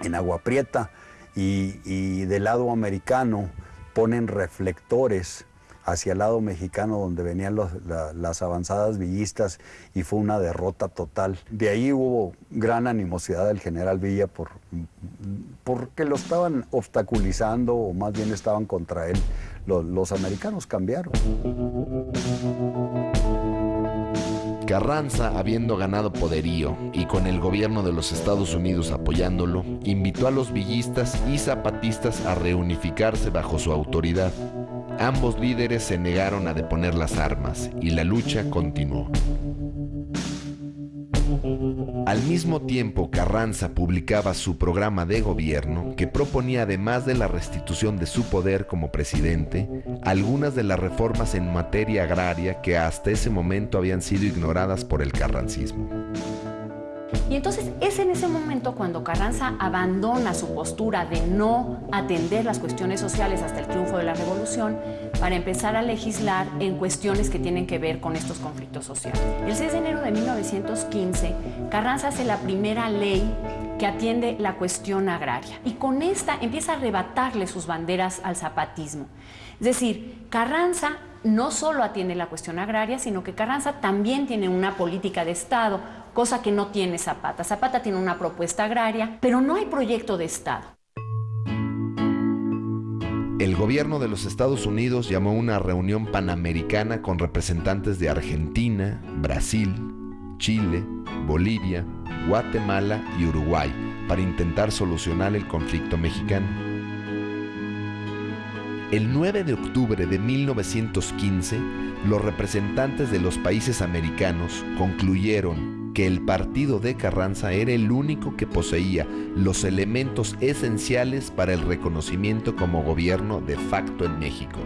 en Agua Prieta y, y del lado americano ponen reflectores hacia el lado mexicano donde venían las avanzadas villistas y fue una derrota total. De ahí hubo gran animosidad del general Villa por, porque lo estaban obstaculizando o más bien estaban contra él. los americanos cambiaron. Carranza, habiendo ganado poderío y con el gobierno de los Estados Unidos apoyándolo, invitó a los villistas y zapatistas a reunificarse bajo su autoridad. Ambos líderes se negaron a deponer las armas y la lucha continuó. Al mismo tiempo, Carranza publicaba su programa de gobierno que proponía, además de la restitución de su poder como presidente, algunas de las reformas en materia agraria que hasta ese momento habían sido ignoradas por el carrancismo. Y entonces es en ese momento cuando Carranza abandona su postura de no atender las cuestiones sociales hasta el triunfo de la revolución para empezar a legislar en cuestiones que tienen que ver con estos conflictos sociales. El 6 de enero de 1915, Carranza hace la primera ley que atiende la cuestión agraria y con esta empieza a arrebatarle sus banderas al zapatismo. Es decir, Carranza no solo atiende la cuestión agraria, sino que Carranza también tiene una política de Estado, cosa que no tiene Zapata. Zapata tiene una propuesta agraria, pero no hay proyecto de Estado. El gobierno de los Estados Unidos llamó una reunión panamericana con representantes de Argentina, Brasil, Chile, Bolivia, Guatemala y Uruguay para intentar solucionar el conflicto mexicano. El 9 de octubre de 1915, los representantes de los países americanos concluyeron que el partido de Carranza era el único que poseía los elementos esenciales para el reconocimiento como gobierno de facto en México.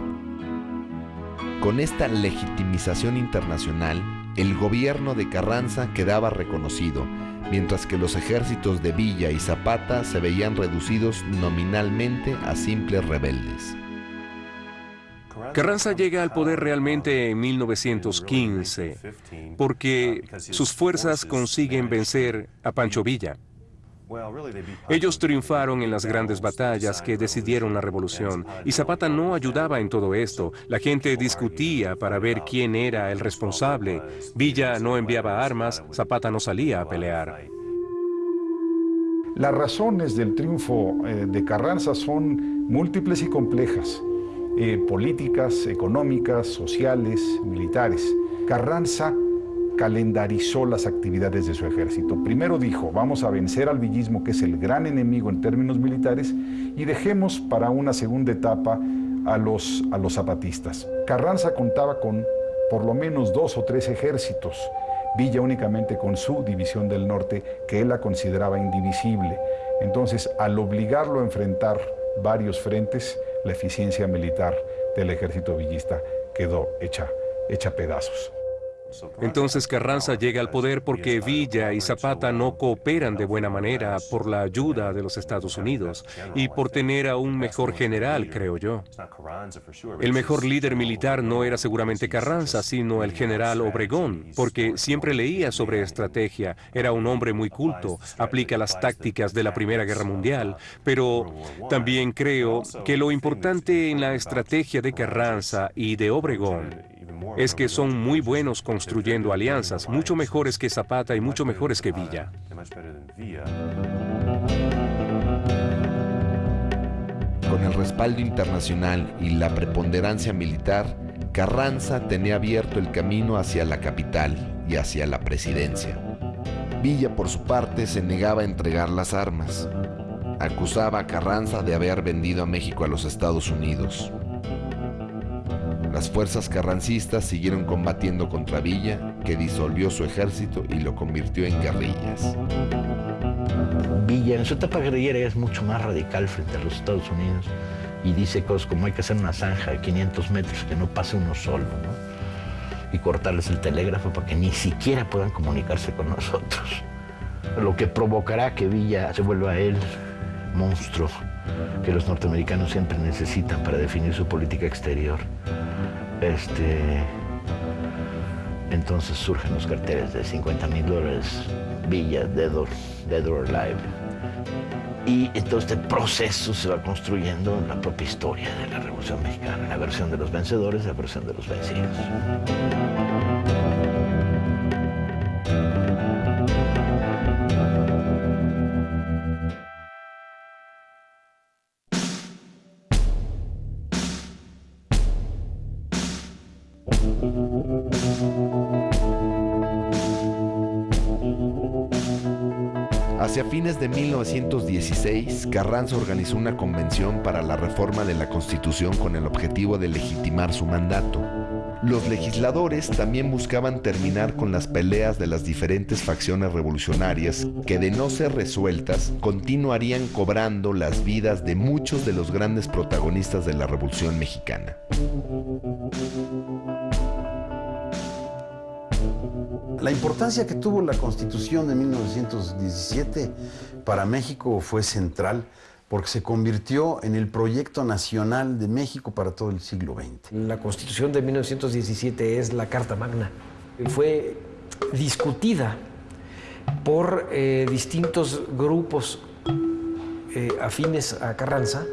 Con esta legitimización internacional, el gobierno de Carranza quedaba reconocido, mientras que los ejércitos de Villa y Zapata se veían reducidos nominalmente a simples rebeldes. Carranza llega al poder realmente en 1915 porque sus fuerzas consiguen vencer a Pancho Villa. Ellos triunfaron en las grandes batallas que decidieron la revolución y Zapata no ayudaba en todo esto. La gente discutía para ver quién era el responsable. Villa no enviaba armas, Zapata no salía a pelear. Las razones del triunfo eh, de Carranza son múltiples y complejas. Eh, políticas, económicas, sociales, militares. Carranza calendarizó las actividades de su ejército. Primero dijo, vamos a vencer al villismo, que es el gran enemigo en términos militares, y dejemos para una segunda etapa a los, a los zapatistas. Carranza contaba con por lo menos dos o tres ejércitos, Villa únicamente con su división del norte, que él la consideraba indivisible. Entonces, al obligarlo a enfrentar varios frentes, la eficiencia militar del ejército villista quedó hecha, hecha pedazos. Entonces Carranza llega al poder porque Villa y Zapata no cooperan de buena manera por la ayuda de los Estados Unidos y por tener a un mejor general, creo yo. El mejor líder militar no era seguramente Carranza, sino el general Obregón, porque siempre leía sobre estrategia, era un hombre muy culto, aplica las tácticas de la Primera Guerra Mundial, pero también creo que lo importante en la estrategia de Carranza y de Obregón es que son muy buenos construyendo alianzas, mucho mejores que Zapata y mucho mejores que Villa. Con el respaldo internacional y la preponderancia militar, Carranza tenía abierto el camino hacia la capital y hacia la presidencia. Villa, por su parte, se negaba a entregar las armas. Acusaba a Carranza de haber vendido a México a los Estados Unidos. Las fuerzas carrancistas siguieron combatiendo contra Villa, que disolvió su ejército y lo convirtió en guerrillas. Villa en su etapa guerrillera es mucho más radical frente a los Estados Unidos y dice cosas como hay que hacer una zanja de 500 metros que no pase uno solo, ¿no? y cortarles el telégrafo para que ni siquiera puedan comunicarse con nosotros. Lo que provocará que Villa se vuelva él monstruo que los norteamericanos siempre necesitan para definir su política exterior. Este, entonces surgen los carteles de 50 mil dólares Villa, Dead or, Dead or Alive. Y todo este proceso se va construyendo en la propia historia de la Revolución Mexicana, la versión de los vencedores, la versión de los vencidos. Fines de 1916, Carranza organizó una convención para la reforma de la Constitución con el objetivo de legitimar su mandato. Los legisladores también buscaban terminar con las peleas de las diferentes facciones revolucionarias que de no ser resueltas continuarían cobrando las vidas de muchos de los grandes protagonistas de la Revolución Mexicana. La importancia que tuvo la Constitución de 1917 para México fue central porque se convirtió en el proyecto nacional de México para todo el siglo XX. La Constitución de 1917 es la Carta Magna. Fue discutida por eh, distintos grupos eh, afines a Carranza,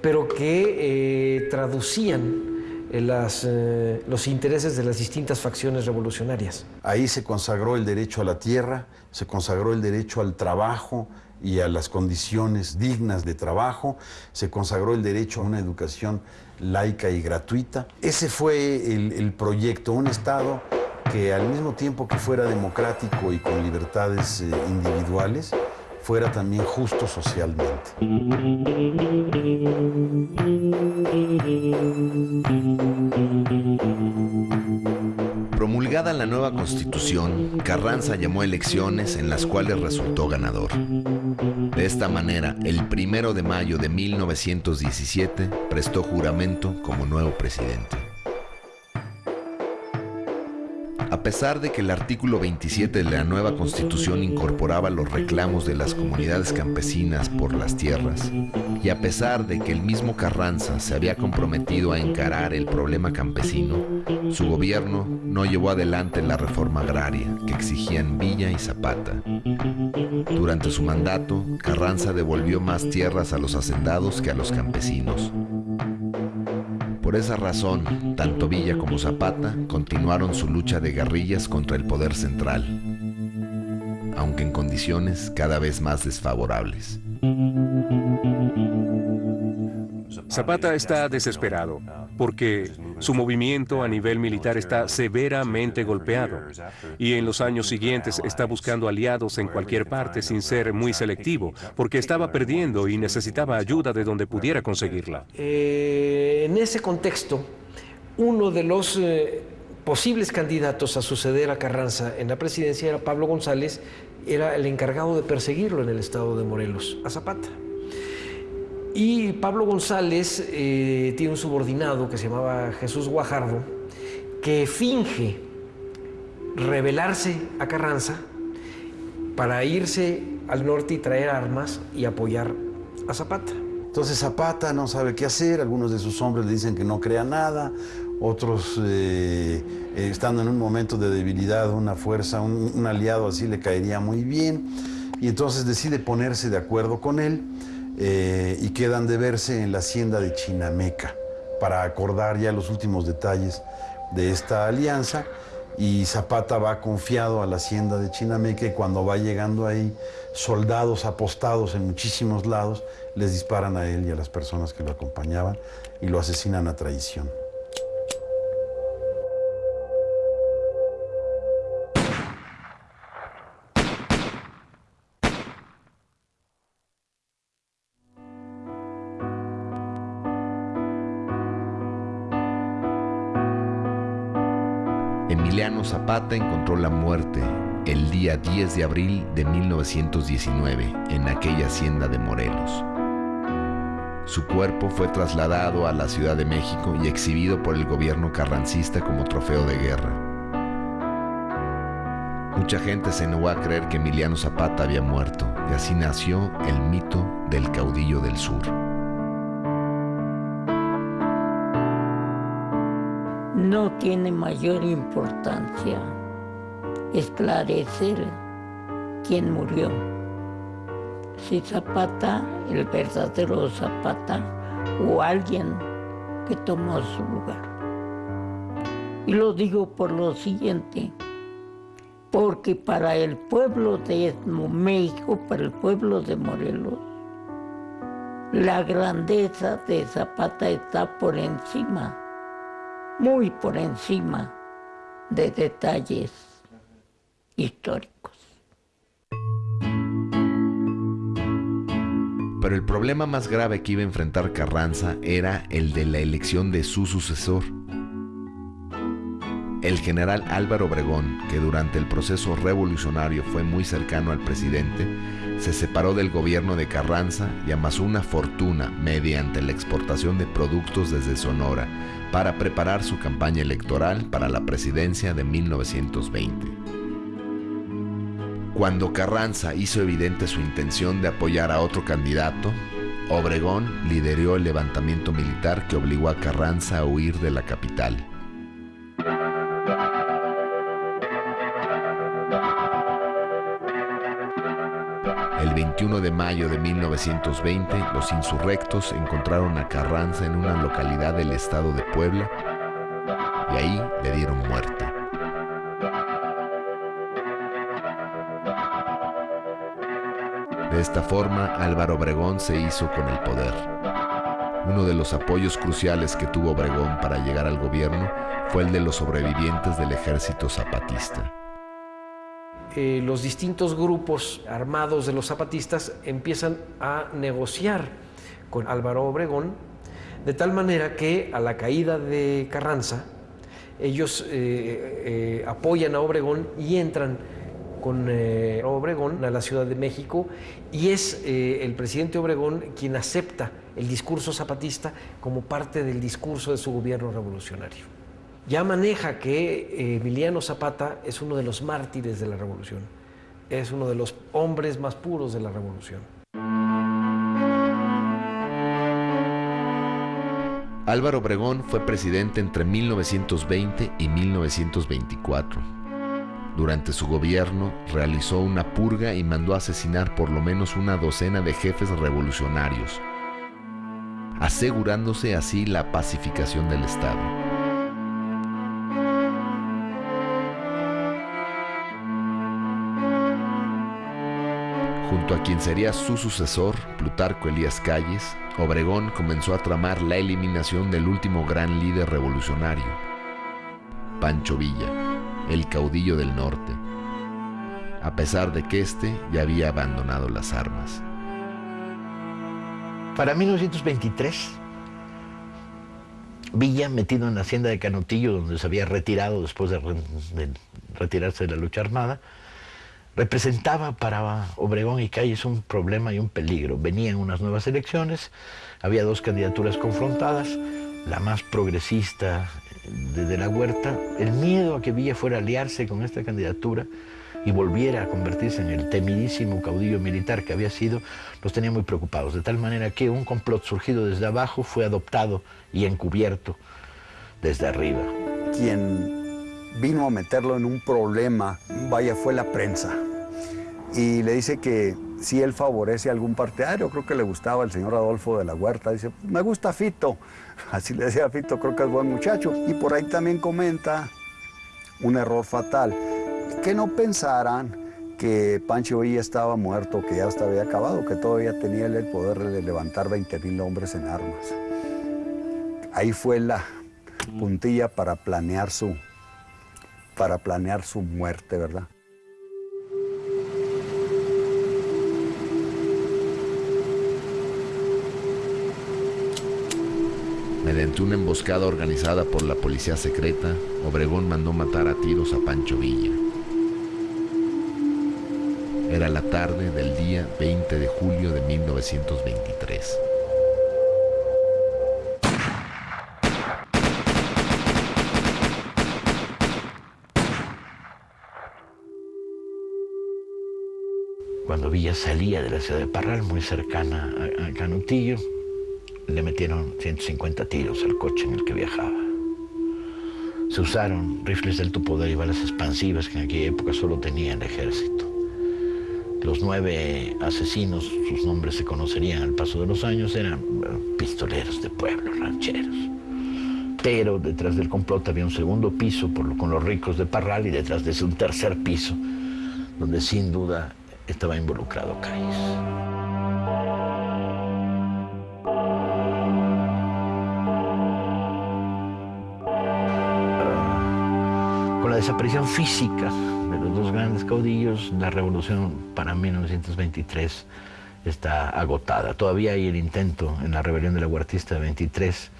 pero que eh, traducían las, eh, los intereses de las distintas facciones revolucionarias. Ahí se consagró el derecho a la tierra, se consagró el derecho al trabajo y a las condiciones dignas de trabajo, se consagró el derecho a una educación laica y gratuita. Ese fue el, el proyecto, un Estado que al mismo tiempo que fuera democrático y con libertades eh, individuales, fuera también justo socialmente. Promulgada la nueva constitución, Carranza llamó elecciones en las cuales resultó ganador. De esta manera, el primero de mayo de 1917 prestó juramento como nuevo presidente. A pesar de que el artículo 27 de la nueva constitución incorporaba los reclamos de las comunidades campesinas por las tierras, y a pesar de que el mismo Carranza se había comprometido a encarar el problema campesino, su gobierno no llevó adelante la reforma agraria que exigían Villa y Zapata. Durante su mandato, Carranza devolvió más tierras a los hacendados que a los campesinos. Por esa razón, tanto Villa como Zapata continuaron su lucha de guerrillas contra el poder central, aunque en condiciones cada vez más desfavorables. Zapata está desesperado porque su movimiento a nivel militar está severamente golpeado y en los años siguientes está buscando aliados en cualquier parte sin ser muy selectivo porque estaba perdiendo y necesitaba ayuda de donde pudiera conseguirla. Eh, en ese contexto, uno de los eh, posibles candidatos a suceder a Carranza en la presidencia era Pablo González, era el encargado de perseguirlo en el estado de Morelos, a Zapata. Y Pablo González eh, tiene un subordinado que se llamaba Jesús Guajardo, que finge rebelarse a Carranza para irse al norte y traer armas y apoyar a Zapata. Entonces Zapata no sabe qué hacer, algunos de sus hombres le dicen que no crea nada, otros eh, eh, estando en un momento de debilidad, una fuerza, un, un aliado así le caería muy bien, y entonces decide ponerse de acuerdo con él eh, y quedan de verse en la hacienda de Chinameca para acordar ya los últimos detalles de esta alianza y Zapata va confiado a la hacienda de Chinameca y cuando va llegando ahí, soldados apostados en muchísimos lados les disparan a él y a las personas que lo acompañaban y lo asesinan a traición. Zapata encontró la muerte el día 10 de abril de 1919 en aquella hacienda de Morelos. Su cuerpo fue trasladado a la Ciudad de México y exhibido por el gobierno carrancista como trofeo de guerra. Mucha gente se negó a creer que Emiliano Zapata había muerto y así nació el mito del caudillo del sur. No tiene mayor importancia esclarecer quién murió. Si Zapata, el verdadero Zapata, o alguien que tomó su lugar. Y lo digo por lo siguiente, porque para el pueblo de México, para el pueblo de Morelos, la grandeza de Zapata está por encima, muy por encima de detalles históricos. Pero el problema más grave que iba a enfrentar Carranza era el de la elección de su sucesor. El general Álvaro Obregón, que durante el proceso revolucionario fue muy cercano al presidente, se separó del gobierno de Carranza y amasó una fortuna mediante la exportación de productos desde Sonora para preparar su campaña electoral para la presidencia de 1920. Cuando Carranza hizo evidente su intención de apoyar a otro candidato, Obregón lideró el levantamiento militar que obligó a Carranza a huir de la capital. 21 de mayo de 1920, los insurrectos encontraron a Carranza en una localidad del estado de Puebla y ahí le dieron muerte. De esta forma, Álvaro Obregón se hizo con el poder. Uno de los apoyos cruciales que tuvo Obregón para llegar al gobierno fue el de los sobrevivientes del ejército zapatista. Eh, los distintos grupos armados de los zapatistas empiezan a negociar con Álvaro Obregón, de tal manera que a la caída de Carranza, ellos eh, eh, apoyan a Obregón y entran con Obregón a la Ciudad de México y es el presidente Obregón quien acepta el discurso zapatista como parte del discurso de su gobierno revolucionario ya maneja que eh, Emiliano Zapata es uno de los mártires de la revolución, es uno de los hombres más puros de la revolución. Álvaro Obregón fue presidente entre 1920 y 1924. Durante su gobierno realizó una purga y mandó asesinar por lo menos una docena de jefes revolucionarios, asegurándose así la pacificación del Estado. Junto a quien sería su sucesor, Plutarco Elías Calles, Obregón comenzó a tramar la eliminación del último gran líder revolucionario, Pancho Villa, el caudillo del norte, a pesar de que éste ya había abandonado las armas. Para 1923, Villa, metido en la hacienda de Canutillo, donde se había retirado después de, de retirarse de la lucha armada, representaba para Obregón y Calles un problema y un peligro. Venían unas nuevas elecciones, había dos candidaturas confrontadas, la más progresista de, la Huerta, el miedo a que Villa fuera a aliarse con esta candidatura y volviera a convertirse en el temidísimo caudillo militar que había sido, los tenía muy preocupados, de tal manera que un complot surgido desde abajo fue adoptado y encubierto desde arriba. Quien vino a meterlo en un problema, vaya, fue la prensa y le dice que si él favorece a algún partidario, creo que le gustaba el señor Adolfo de la Huerta, dice, me gusta Fito, así le decía a Fito, creo que es buen muchacho. Y por ahí también comenta un error fatal, que no pensaran que Pancho Villa estaba muerto, que ya hasta había acabado, que todavía tenía el poder de levantar 20 mil hombres en armas. Ahí fue la puntilla para planear su, para planear su muerte, ¿verdad? Mediante una emboscada organizada por la policía secreta, Obregón mandó matar a tiros a Pancho Villa. Era la tarde del día 20 de julio de 1923. Cuando Villa salía de la ciudad de Parral, muy cercana a Canutillo, le metieron 150 tiros al coche en el que viajaba. Se usaron rifles de alto poder y balas expansivas que en aquella época solo tenía el ejército. Los nueve asesinos, sus nombres se conocerían al paso de los años, eran pistoleros de pueblo, rancheros. Pero detrás del complot había un segundo piso con los ricos de Parral y detrás de ese un tercer piso, donde sin duda estaba involucrado Calles. Desaparición física de los dos grandes caudillos, la revolución para 1923 está agotada. Todavía hay el intento en la rebelión de la Huertista de 23,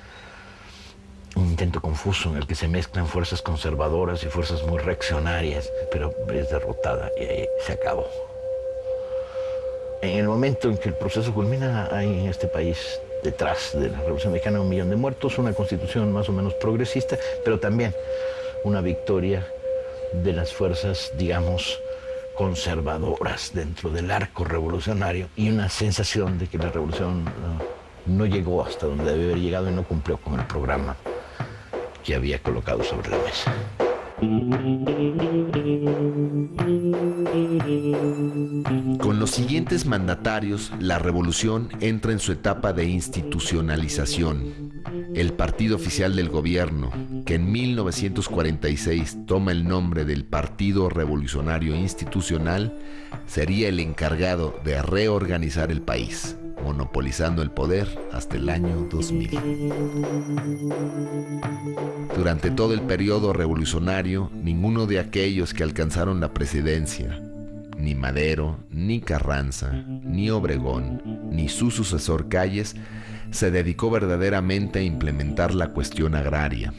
un intento confuso en el que se mezclan fuerzas conservadoras y fuerzas muy reaccionarias, pero es derrotada y ahí se acabó. En el momento en que el proceso culmina, hay en este país, detrás de la Revolución Mexicana, un millón de muertos, una constitución más o menos progresista, pero también una victoria de las fuerzas, digamos, conservadoras dentro del arco revolucionario y una sensación de que la revolución no, llegó hasta donde debe haber llegado y no cumplió con el programa que había colocado sobre la mesa. Con los siguientes mandatarios, la revolución entra en su etapa de institucionalización. El partido oficial del gobierno, que en 1946 toma el nombre del Partido Revolucionario Institucional, sería el encargado de reorganizar el país monopolizando el poder hasta el año 2000. Durante todo el periodo revolucionario, ninguno de aquellos que alcanzaron la presidencia, ni Madero, ni Carranza, ni Obregón, ni su sucesor Calles, se dedicó verdaderamente a implementar la cuestión agraria,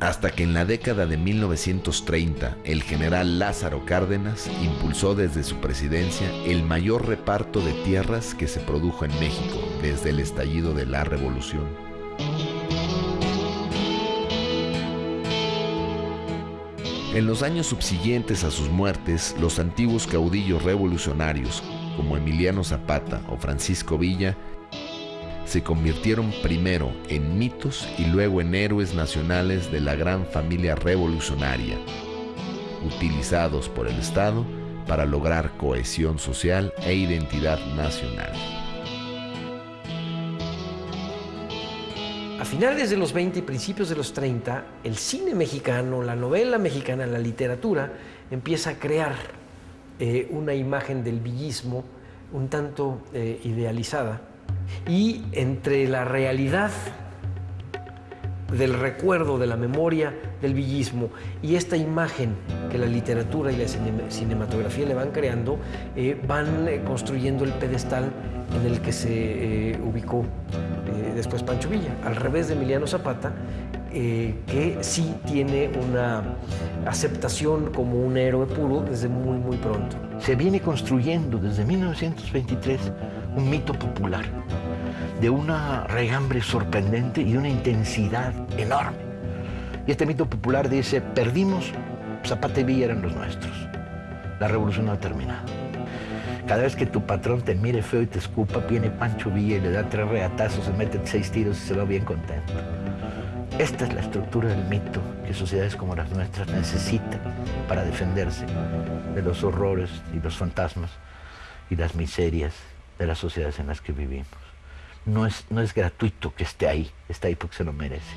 hasta que en la década de 1930 el general Lázaro Cárdenas impulsó desde su presidencia el mayor reparto de tierras que se produjo en México desde el estallido de la revolución. En los años subsiguientes a sus muertes, los antiguos caudillos revolucionarios, como Emiliano Zapata o Francisco Villa, se convirtieron primero en mitos y luego en héroes nacionales de la gran familia revolucionaria, utilizados por el Estado para lograr cohesión social e identidad nacional. A finales de los 20 y principios de los 30, el cine mexicano, la novela mexicana, la literatura, empieza a crear eh, una imagen del villismo un tanto eh, idealizada y entre la realidad del recuerdo, de la memoria, del villismo y esta imagen que la literatura y la cinematografía le van creando, eh, van eh, construyendo el pedestal en el que se eh, ubicó después Pancho Villa, al revés de Emiliano Zapata, que sí tiene una aceptación como un héroe puro desde muy, muy pronto. Se viene construyendo desde 1923 un mito popular de una regambre sorprendente y de una intensidad enorme. Y este mito popular dice, perdimos, Zapata y Villa eran los nuestros. La revolución no ha terminado. Cada vez que tu patrón te mire feo y te escupa, viene Pancho Villa y le da tres reatazos, se mete seis tiros y se va bien contento. Esta es la estructura del mito que sociedades como las nuestras necesitan para defenderse de los horrores y los fantasmas y las miserias de las sociedades en las que vivimos. No es, no es gratuito que esté ahí, está ahí porque se lo merece.